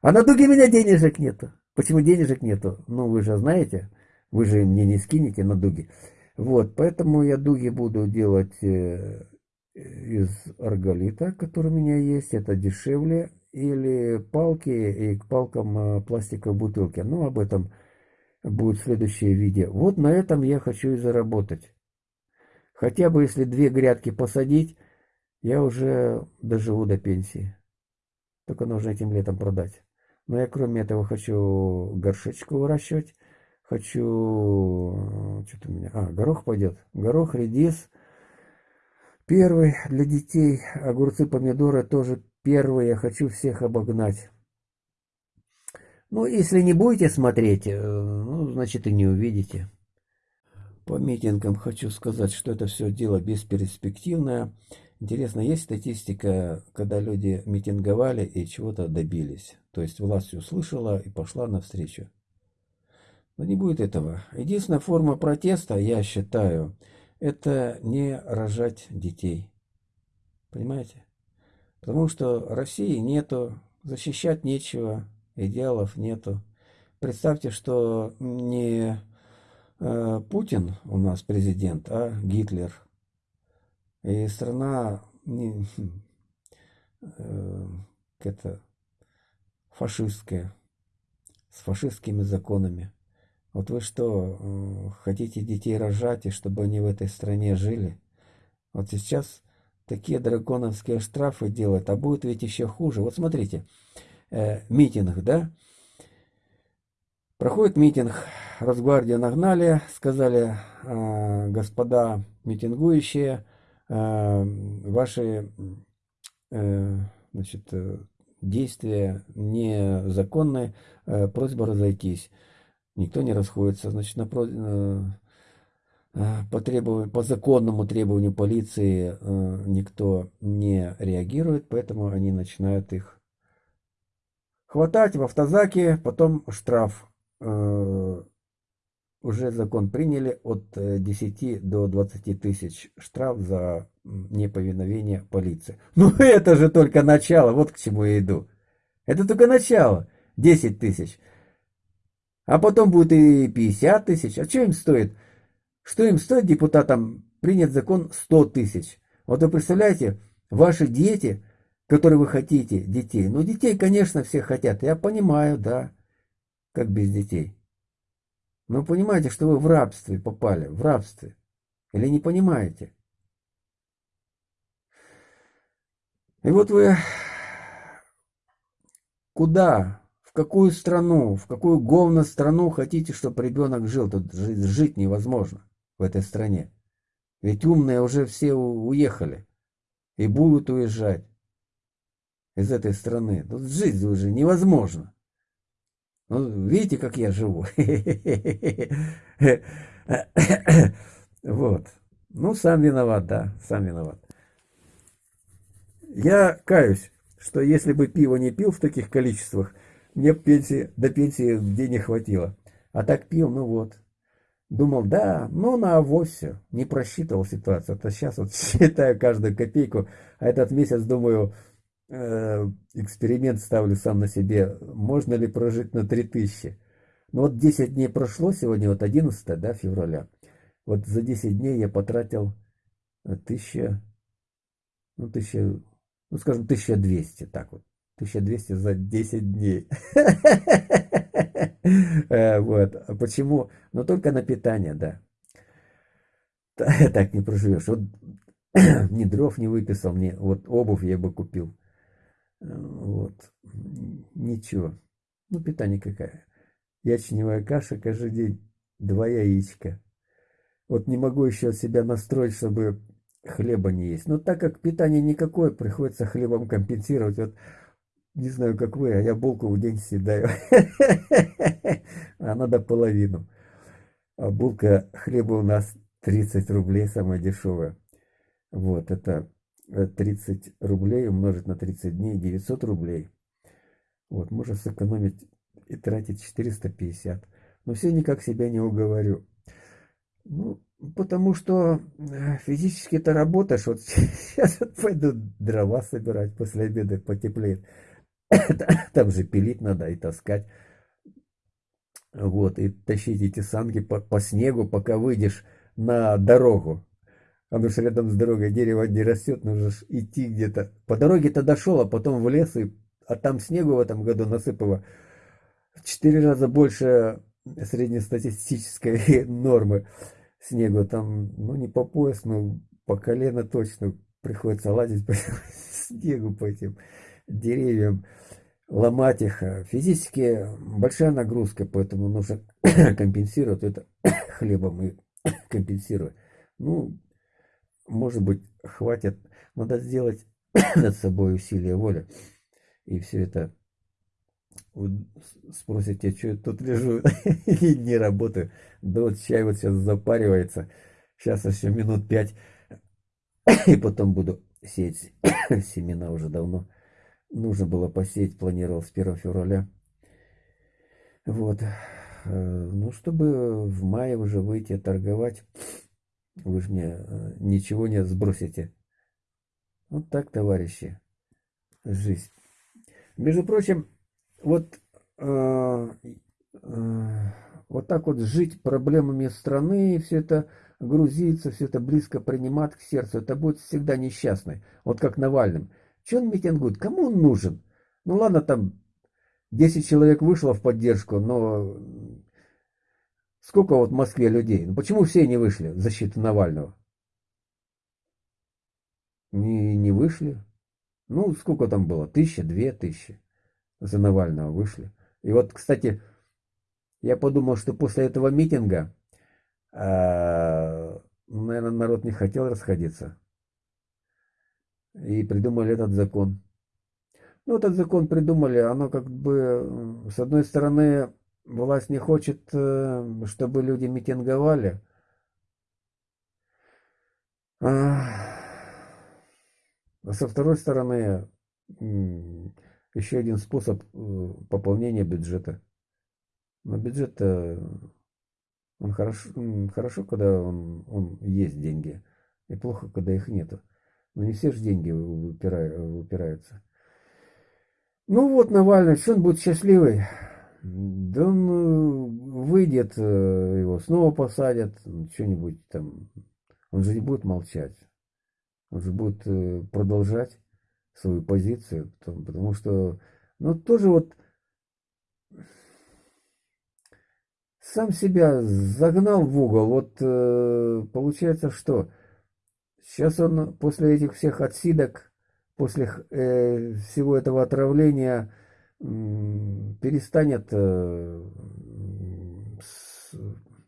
А на дуге у меня денежек нету. Почему денежек нету? Ну, вы же знаете, вы же мне не скинете на дуги. Вот, поэтому я дуги буду делать э, из арголита, который у меня есть. Это дешевле. Или палки и к палкам э, пластиковой бутылки. Но об этом будет следующее видео. Вот на этом я хочу и заработать. Хотя бы если две грядки посадить, я уже доживу до пенсии. Только нужно этим летом продать. Но я кроме этого хочу горшечку выращивать. Хочу... Что-то у меня... А, горох пойдет. Горох, редис. Первый для детей. Огурцы, помидоры тоже первые. Я хочу всех обогнать. Ну, если не будете смотреть, э, ну, значит и не увидите. По митингам хочу сказать, что это все дело бесперспективное. Интересно, есть статистика, когда люди митинговали и чего-то добились? То есть власть услышала и пошла навстречу. Но не будет этого. Единственная форма протеста, я считаю, это не рожать детей. Понимаете? Потому что России нету, защищать нечего, идеалов нету. Представьте, что не э, Путин у нас президент, а Гитлер. И страна не, э, это фашистская, с фашистскими законами. Вот вы что, э, хотите детей рожать, и чтобы они в этой стране жили? Вот сейчас такие драконовские штрафы делают, а будет ведь еще хуже. Вот смотрите, э, митинг, да? Проходит митинг, Росгвардию нагнали, сказали, э, господа митингующие, э, ваши э, значит, э, действия незаконные, э, просьба разойтись. Никто не расходится, значит, на, э, э, по, требованию, по законному требованию полиции э, никто не реагирует, поэтому они начинают их хватать в автозаке, потом штраф. Уже закон приняли от 10 до 20 тысяч штраф за неповиновение полиции. Ну это же только начало, вот к чему я иду. Это только начало, 10 тысяч. А потом будет и 50 тысяч. А что им стоит? Что им стоит депутатам принять закон 100 тысяч? Вот вы представляете, ваши дети, которые вы хотите, детей. Ну, детей, конечно, все хотят. Я понимаю, да, как без детей. Но понимаете, что вы в рабстве попали, в рабстве. Или не понимаете? И вот вы куда какую страну, в какую говно страну хотите, чтобы ребенок жил? Тут жить невозможно в этой стране. Ведь умные уже все уехали и будут уезжать из этой страны. Тут жить уже невозможно. Ну, видите, как я живу? Вот. Ну, сам виноват, да, сам виноват. Я каюсь, что если бы пиво не пил в таких количествах, мне пенсии, до пенсии денег хватило. А так пил, ну вот. Думал, да, ну на авось все. Не просчитывал ситуацию. А сейчас вот считаю каждую копейку. А этот месяц думаю, э, эксперимент ставлю сам на себе. Можно ли прожить на 3000? Ну вот 10 дней прошло, сегодня вот 11 да, февраля. Вот за 10 дней я потратил 1000, ну 1000, ну скажем 1200, так вот. 1200 за 10 дней. Э, вот. Почему? Ну, только на питание, да. Так не проживешь. Вот ни дров не выписал, мне вот обувь я бы купил. Э, вот. Ничего. Ну, питание какая. Ячневая каша каждый день. Два яичка. Вот не могу еще себя настроить, чтобы хлеба не есть. Но так как питание никакое, приходится хлебом компенсировать. Вот не знаю, как вы, а я булку в день съедаю. А надо половину. А булка хлеба у нас 30 рублей, самая дешевая. Вот, это 30 э, рублей умножить на 30 дней, 900 рублей. Вот, можно сэкономить и тратить 450. Но все никак себя не уговорю. Ну, потому что э, физически ты работаешь. Вот сейчас пойду дрова собирать после обеда, потеплеет. Там же пилить надо и таскать. Вот, и тащить эти санки по, по снегу, пока выйдешь на дорогу. Потому что рядом с дорогой дерево не растет, нужно идти где-то. По дороге-то дошел, а потом в лес, и, а там снегу в этом году насыпало в четыре раза больше среднестатистической нормы снегу. Там, ну, не по пояс, но по колено точно приходится лазить по снегу по этим деревьям, ломать их. Физически большая нагрузка, поэтому нужно компенсировать это хлебом и компенсировать. Ну, может быть, хватит. Надо сделать над собой усилие воли. И все это вы спросите, что я тут лежу и не работаю. Да вот чай вот сейчас запаривается. Сейчас еще минут пять. И потом буду сеять семена уже давно. Нужно было посеять, планировал с 1 февраля. Вот. ну, чтобы в мае уже выйти торговать, вы же мне э, ничего не сбросите. Вот так, товарищи, жизнь. Между прочим, вот, э, э, вот так вот жить проблемами страны, все это грузиться, все это близко принимать к сердцу, это будет всегда несчастный. Вот как Навальным. Че он митингует? Кому он нужен? Ну ладно, там 10 человек вышло в поддержку, но сколько вот в Москве людей? Ну почему все не вышли в защиту Навального? Не, не вышли. Ну, сколько там было? Тысяча, две тысячи за Навального вышли. И вот, кстати, я подумал, что после этого митинга, э, наверное, народ не хотел расходиться. И придумали этот закон. Ну, этот закон придумали, оно как бы, с одной стороны, власть не хочет, э, чтобы люди митинговали. А со второй стороны, еще один способ э, пополнения бюджета. Но бюджет он хорошо, хорошо, когда он, он есть деньги, и плохо, когда их нету. Но не все же деньги выпираются. Ну вот Навальный, что он будет счастливый? Да он э, выйдет, э, его снова посадят, что-нибудь там. Он же не будет молчать. Он же будет э, продолжать свою позицию, потому что, ну, тоже вот сам себя загнал в угол. Вот получается, что сейчас он после этих всех отсидок после э, всего этого отравления э, перестанет э, с,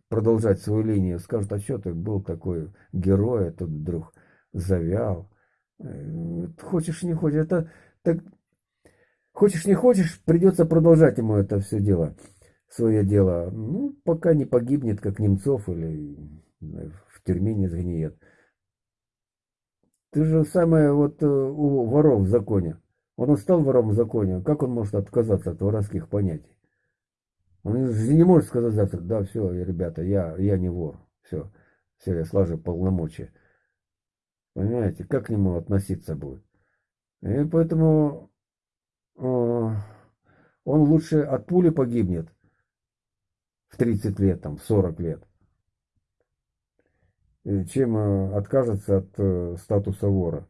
продолжать свою линию. Скажет, а что ты был такой герой, а тут вдруг завял. Э, хочешь, не хочешь, это так, хочешь, не хочешь, придется продолжать ему это все дело, свое дело. Ну, пока не погибнет, как Немцов, или в тюрьме не сгниет. Ты же самое вот э, у воров в законе. Он он стал вором в законе. Как он может отказаться от воровских понятий? Он же не может сказать завтра, да, все, ребята, я, я не вор. Все, все, я слажу полномочия. Понимаете, как к нему относиться будет? И поэтому э, он лучше от пули погибнет в 30 лет, там, в 40 лет, чем э, откажется от э, статуса вора.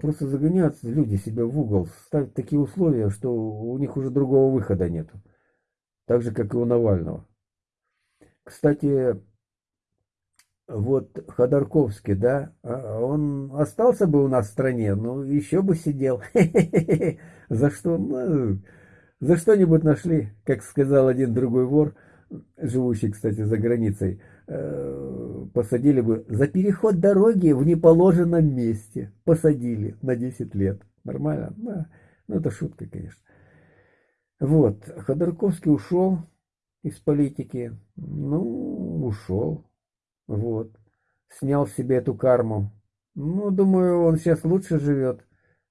Просто загоняют люди себя в угол, ставят такие условия, что у них уже другого выхода нету. Так же, как и у Навального. Кстати, вот Ходорковский, да, а, он остался бы у нас в стране, но еще бы сидел. За что? Ну, за что-нибудь нашли, как сказал один другой вор, живущий, кстати, за границей. Э, посадили бы за переход дороги в неположенном месте. Посадили на 10 лет. Нормально? Да. Ну, это шутка, конечно. Вот. Ходорковский ушел из политики. Ну, ушел. Вот. Снял себе эту карму. Ну, думаю, он сейчас лучше живет,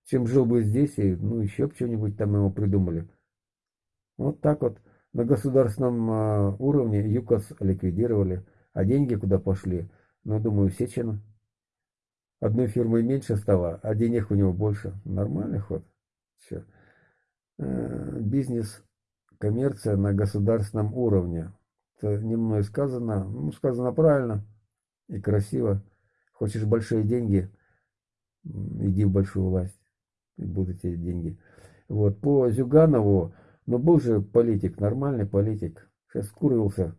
чем жил бы здесь. И, ну, еще бы что-нибудь там ему придумали. Вот так вот. На государственном а, уровне ЮКОС ликвидировали. А деньги куда пошли? Ну, думаю, Сечина. Одной фирмой меньше стало, а денег у него больше. Нормальный ход. Все. Э, бизнес, коммерция на государственном уровне. Это не мной сказано. Ну, сказано правильно и красиво. Хочешь большие деньги, иди в большую власть. И будут эти деньги. Вот, по Зюганову, ну, был же политик, нормальный политик. Сейчас скурился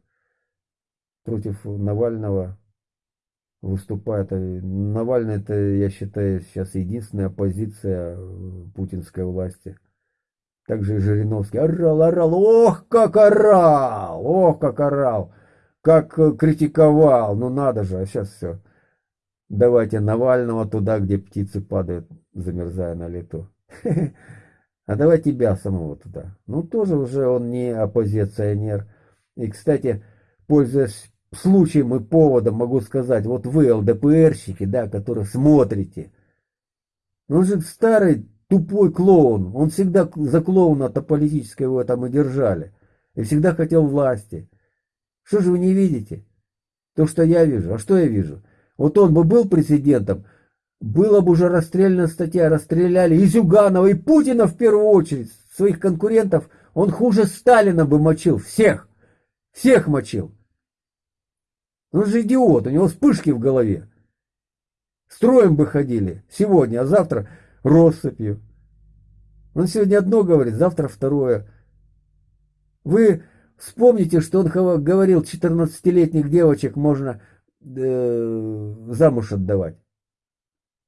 против Навального выступает. Навальный это, я считаю, сейчас единственная оппозиция э, путинской власти. Также и Жириновский орал, орал, ох, как орал, ох, как орал, как э, критиковал, ну надо же, а сейчас все. Давайте Навального туда, где птицы падают, замерзая на лету. А давай тебя самого туда. Ну, тоже уже он не оппозиционер. И, кстати, пользуясь случаем и поводом, могу сказать, вот вы, ЛДПРщики, да, которые смотрите, он же старый тупой клоун, он всегда за клоуна-то политического его там и держали. и всегда хотел власти. Что же вы не видите? То, что я вижу. А что я вижу? Вот он бы был президентом, была бы уже расстрельная статья, расстреляли и Зюганова, и Путина в первую очередь, своих конкурентов, он хуже Сталина бы мочил, всех, всех мочил. Он же идиот, у него вспышки в голове. Строем бы ходили сегодня, а завтра россыпью. Он сегодня одно говорит, завтра второе. Вы вспомните, что он говорил, 14-летних девочек можно э, замуж отдавать.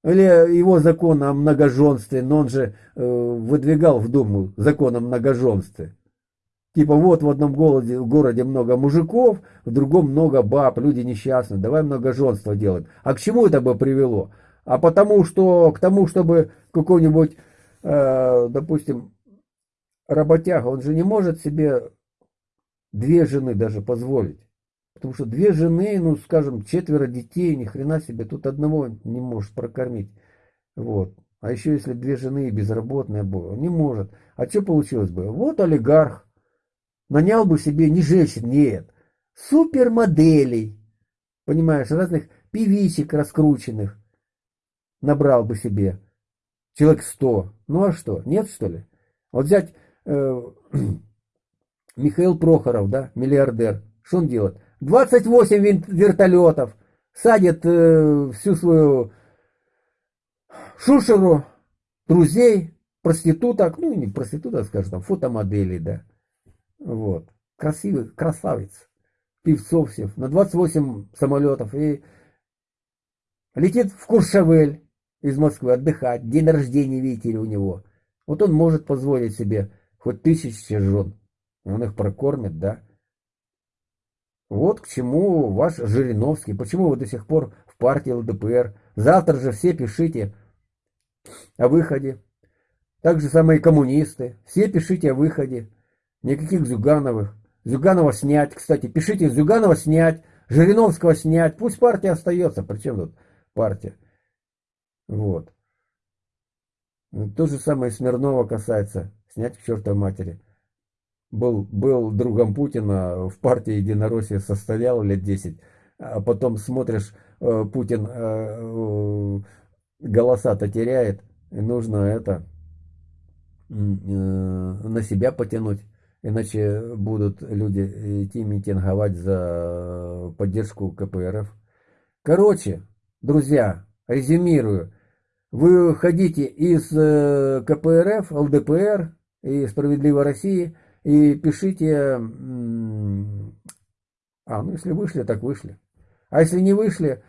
Или его закон о многоженстве, но он же э, выдвигал в Думу закон о многоженстве. Типа вот в одном городе, в городе много мужиков, в другом много баб, люди несчастны, давай многоженство делать. А к чему это бы привело? А потому что, к тому, чтобы какой-нибудь, э, допустим, работяга, он же не может себе две жены даже позволить. Потому что две жены, ну, скажем, четверо детей, ни хрена себе, тут одного не можешь прокормить. Вот. А еще если две жены безработные было, не может. А что получилось бы? Вот олигарх, нанял бы себе не женщин, нет, супермоделей, понимаешь, разных певичек раскрученных, набрал бы себе человек сто. Ну а что, нет что ли? Вот взять э, Михаил Прохоров, да, миллиардер, что он делает? 28 вертолетов, садит э, всю свою шушеру, друзей, проституток, ну не проституток, скажем, там, фотомоделей, да, вот. Красивый, красавец. Певцов всех. На 28 самолетов. И летит в Куршавель из Москвы отдыхать. День рождения, видите ли, у него. Вот он может позволить себе хоть тысячи жен. Он их прокормит, да. Вот к чему ваш Жириновский. Почему вы до сих пор в партии ЛДПР? Завтра же все пишите о выходе. Так же самые коммунисты. Все пишите о выходе. Никаких Зюгановых. Зюганова снять, кстати, пишите Зюганова снять, Жириновского снять, пусть партия остается, причем тут партия. Вот. То же самое Смирнова касается, снять к чертовой матери. Был, был другом Путина, в партии Единороссия состоял лет 10, а потом смотришь, э, Путин э, э, голоса-то теряет, и нужно это на себя потянуть. Иначе будут люди идти митинговать за поддержку КПРФ. Короче, друзья, резюмирую. Вы ходите из э, КПРФ, ЛДПР и Справедливой России и пишите... А, ну если вышли, так вышли. А если не вышли,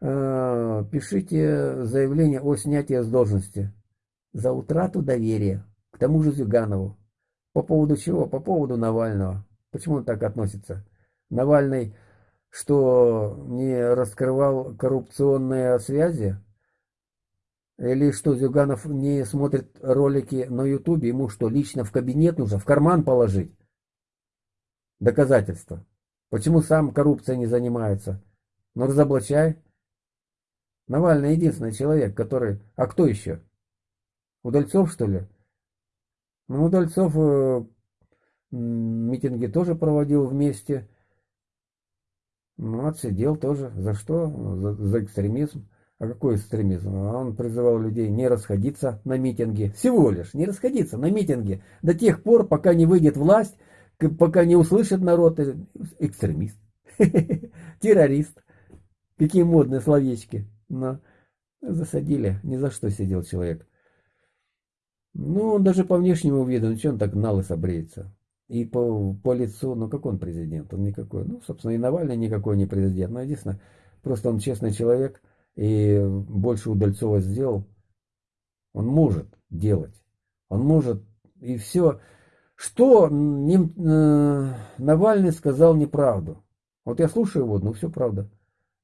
э, пишите заявление о снятии с должности за утрату доверия к тому же Зюганову. По поводу чего? По поводу Навального. Почему он так относится? Навальный что, не раскрывал коррупционные связи? Или что, Зюганов не смотрит ролики на ютубе? Ему что, лично в кабинет нужно, в карман положить? Доказательства. Почему сам коррупцией не занимается? Ну, разоблачай. Навальный единственный человек, который... А кто еще? Удальцов, что ли? Ну, Удальцов э, митинги тоже проводил вместе. Ну, отсидел тоже. За что? За, за экстремизм. А какой экстремизм? А он призывал людей не расходиться на митинги. Всего лишь не расходиться на митинги. До тех пор, пока не выйдет власть, пока не услышит народ. Э, экстремист. Террорист. Какие модные словечки. Но засадили. Ни за что сидел человек. Ну, он даже по внешнему виду, ну он так на лысо? И по, по лицу, ну как он президент? Он никакой. Ну, собственно, и Навальный никакой не президент. Но единственное, просто он честный человек и больше Удальцова сделал. Он может делать. Он может и все. Что не, э, Навальный сказал неправду. Вот я слушаю его, ну все правда.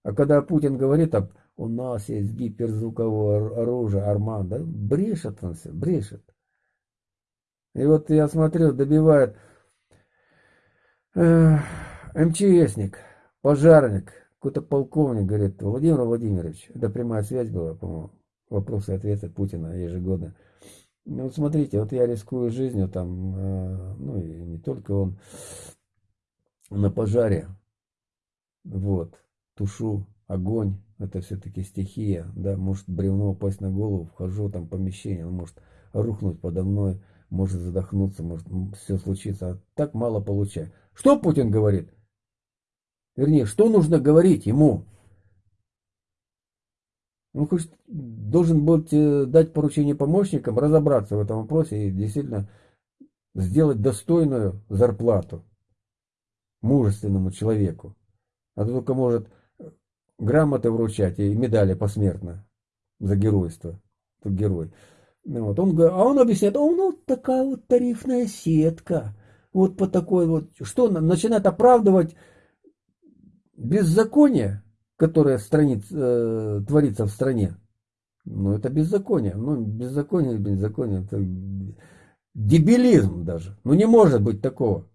А когда Путин говорит об у нас есть гиперзвуковое оружие, Арман, брешет он все, брешет. И вот я смотрю, добивает э, МЧСник, пожарник, какой-то полковник, говорит, Владимир Владимирович, это прямая связь была, по-моему, вопросы и ответы Путина ежегодно. Ну, вот смотрите, вот я рискую жизнью там, э, ну и не только он, на пожаре, вот, тушу огонь, это все-таки стихия, да, может бревно упасть на голову, вхожу там в помещение, он может рухнуть подо мной, может задохнуться, может все случиться, а так мало получаю. Что Путин говорит? Вернее, что нужно говорить ему? Он хочет, должен быть э, дать поручение помощникам разобраться в этом вопросе и действительно сделать достойную зарплату мужественному человеку. А то только может грамоты вручать и медали посмертно за геройство. Тут герой. Ну вот. Он, а он объясняет, а ну такая вот тарифная сетка. Вот по такой вот, что начинает оправдывать беззаконие, которое страниц, э, творится в стране. Ну, это беззаконие. Ну, беззаконие, беззаконие. Это дебилизм даже. Ну, не может быть такого.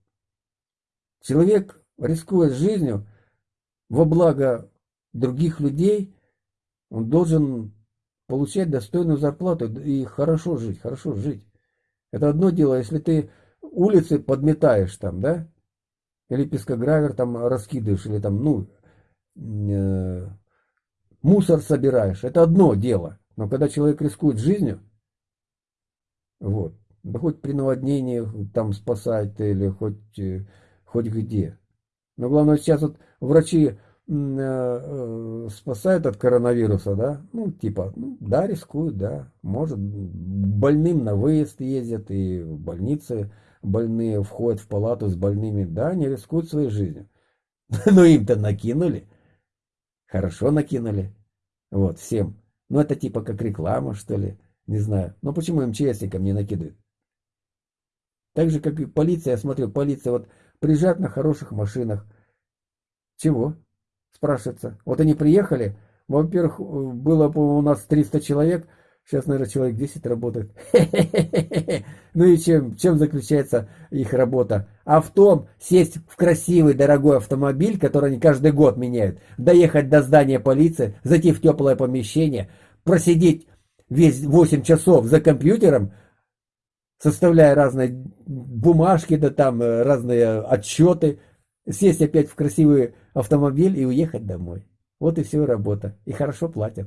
Человек, рискуя жизнью во благо других людей, он должен получать достойную зарплату и хорошо жить, хорошо жить. Это одно дело, если ты улицы подметаешь там, да, или пескогравер там раскидываешь, или там, ну, э, мусор собираешь, это одно дело. Но когда человек рискует жизнью, вот, да хоть при наводнении там спасать или хоть, э, хоть где. Но главное сейчас вот врачи спасают от коронавируса, да, ну, типа, ну, да, рискуют, да, может, больным на выезд ездят, и в больнице больные входят в палату с больными, да, они рискуют своей жизнью. Но им-то накинули, хорошо накинули, вот, всем. Ну, это типа как реклама, что ли, не знаю. Но почему МЧСникам не накидывают? Так же, как и полиция, я смотрю, полиция вот приезжает на хороших машинах. Чего? Спрашивается. Вот они приехали, во-первых, было, по-моему, у нас 300 человек, сейчас, наверное, человек 10 работает. Ну и чем, чем заключается их работа? А в том, сесть в красивый, дорогой автомобиль, который они каждый год меняют, доехать до здания полиции, зайти в теплое помещение, просидеть весь 8 часов за компьютером, составляя разные бумажки, да там э, разные отчеты, сесть опять в красивый автомобиль и уехать домой. Вот и все работа. И хорошо платят.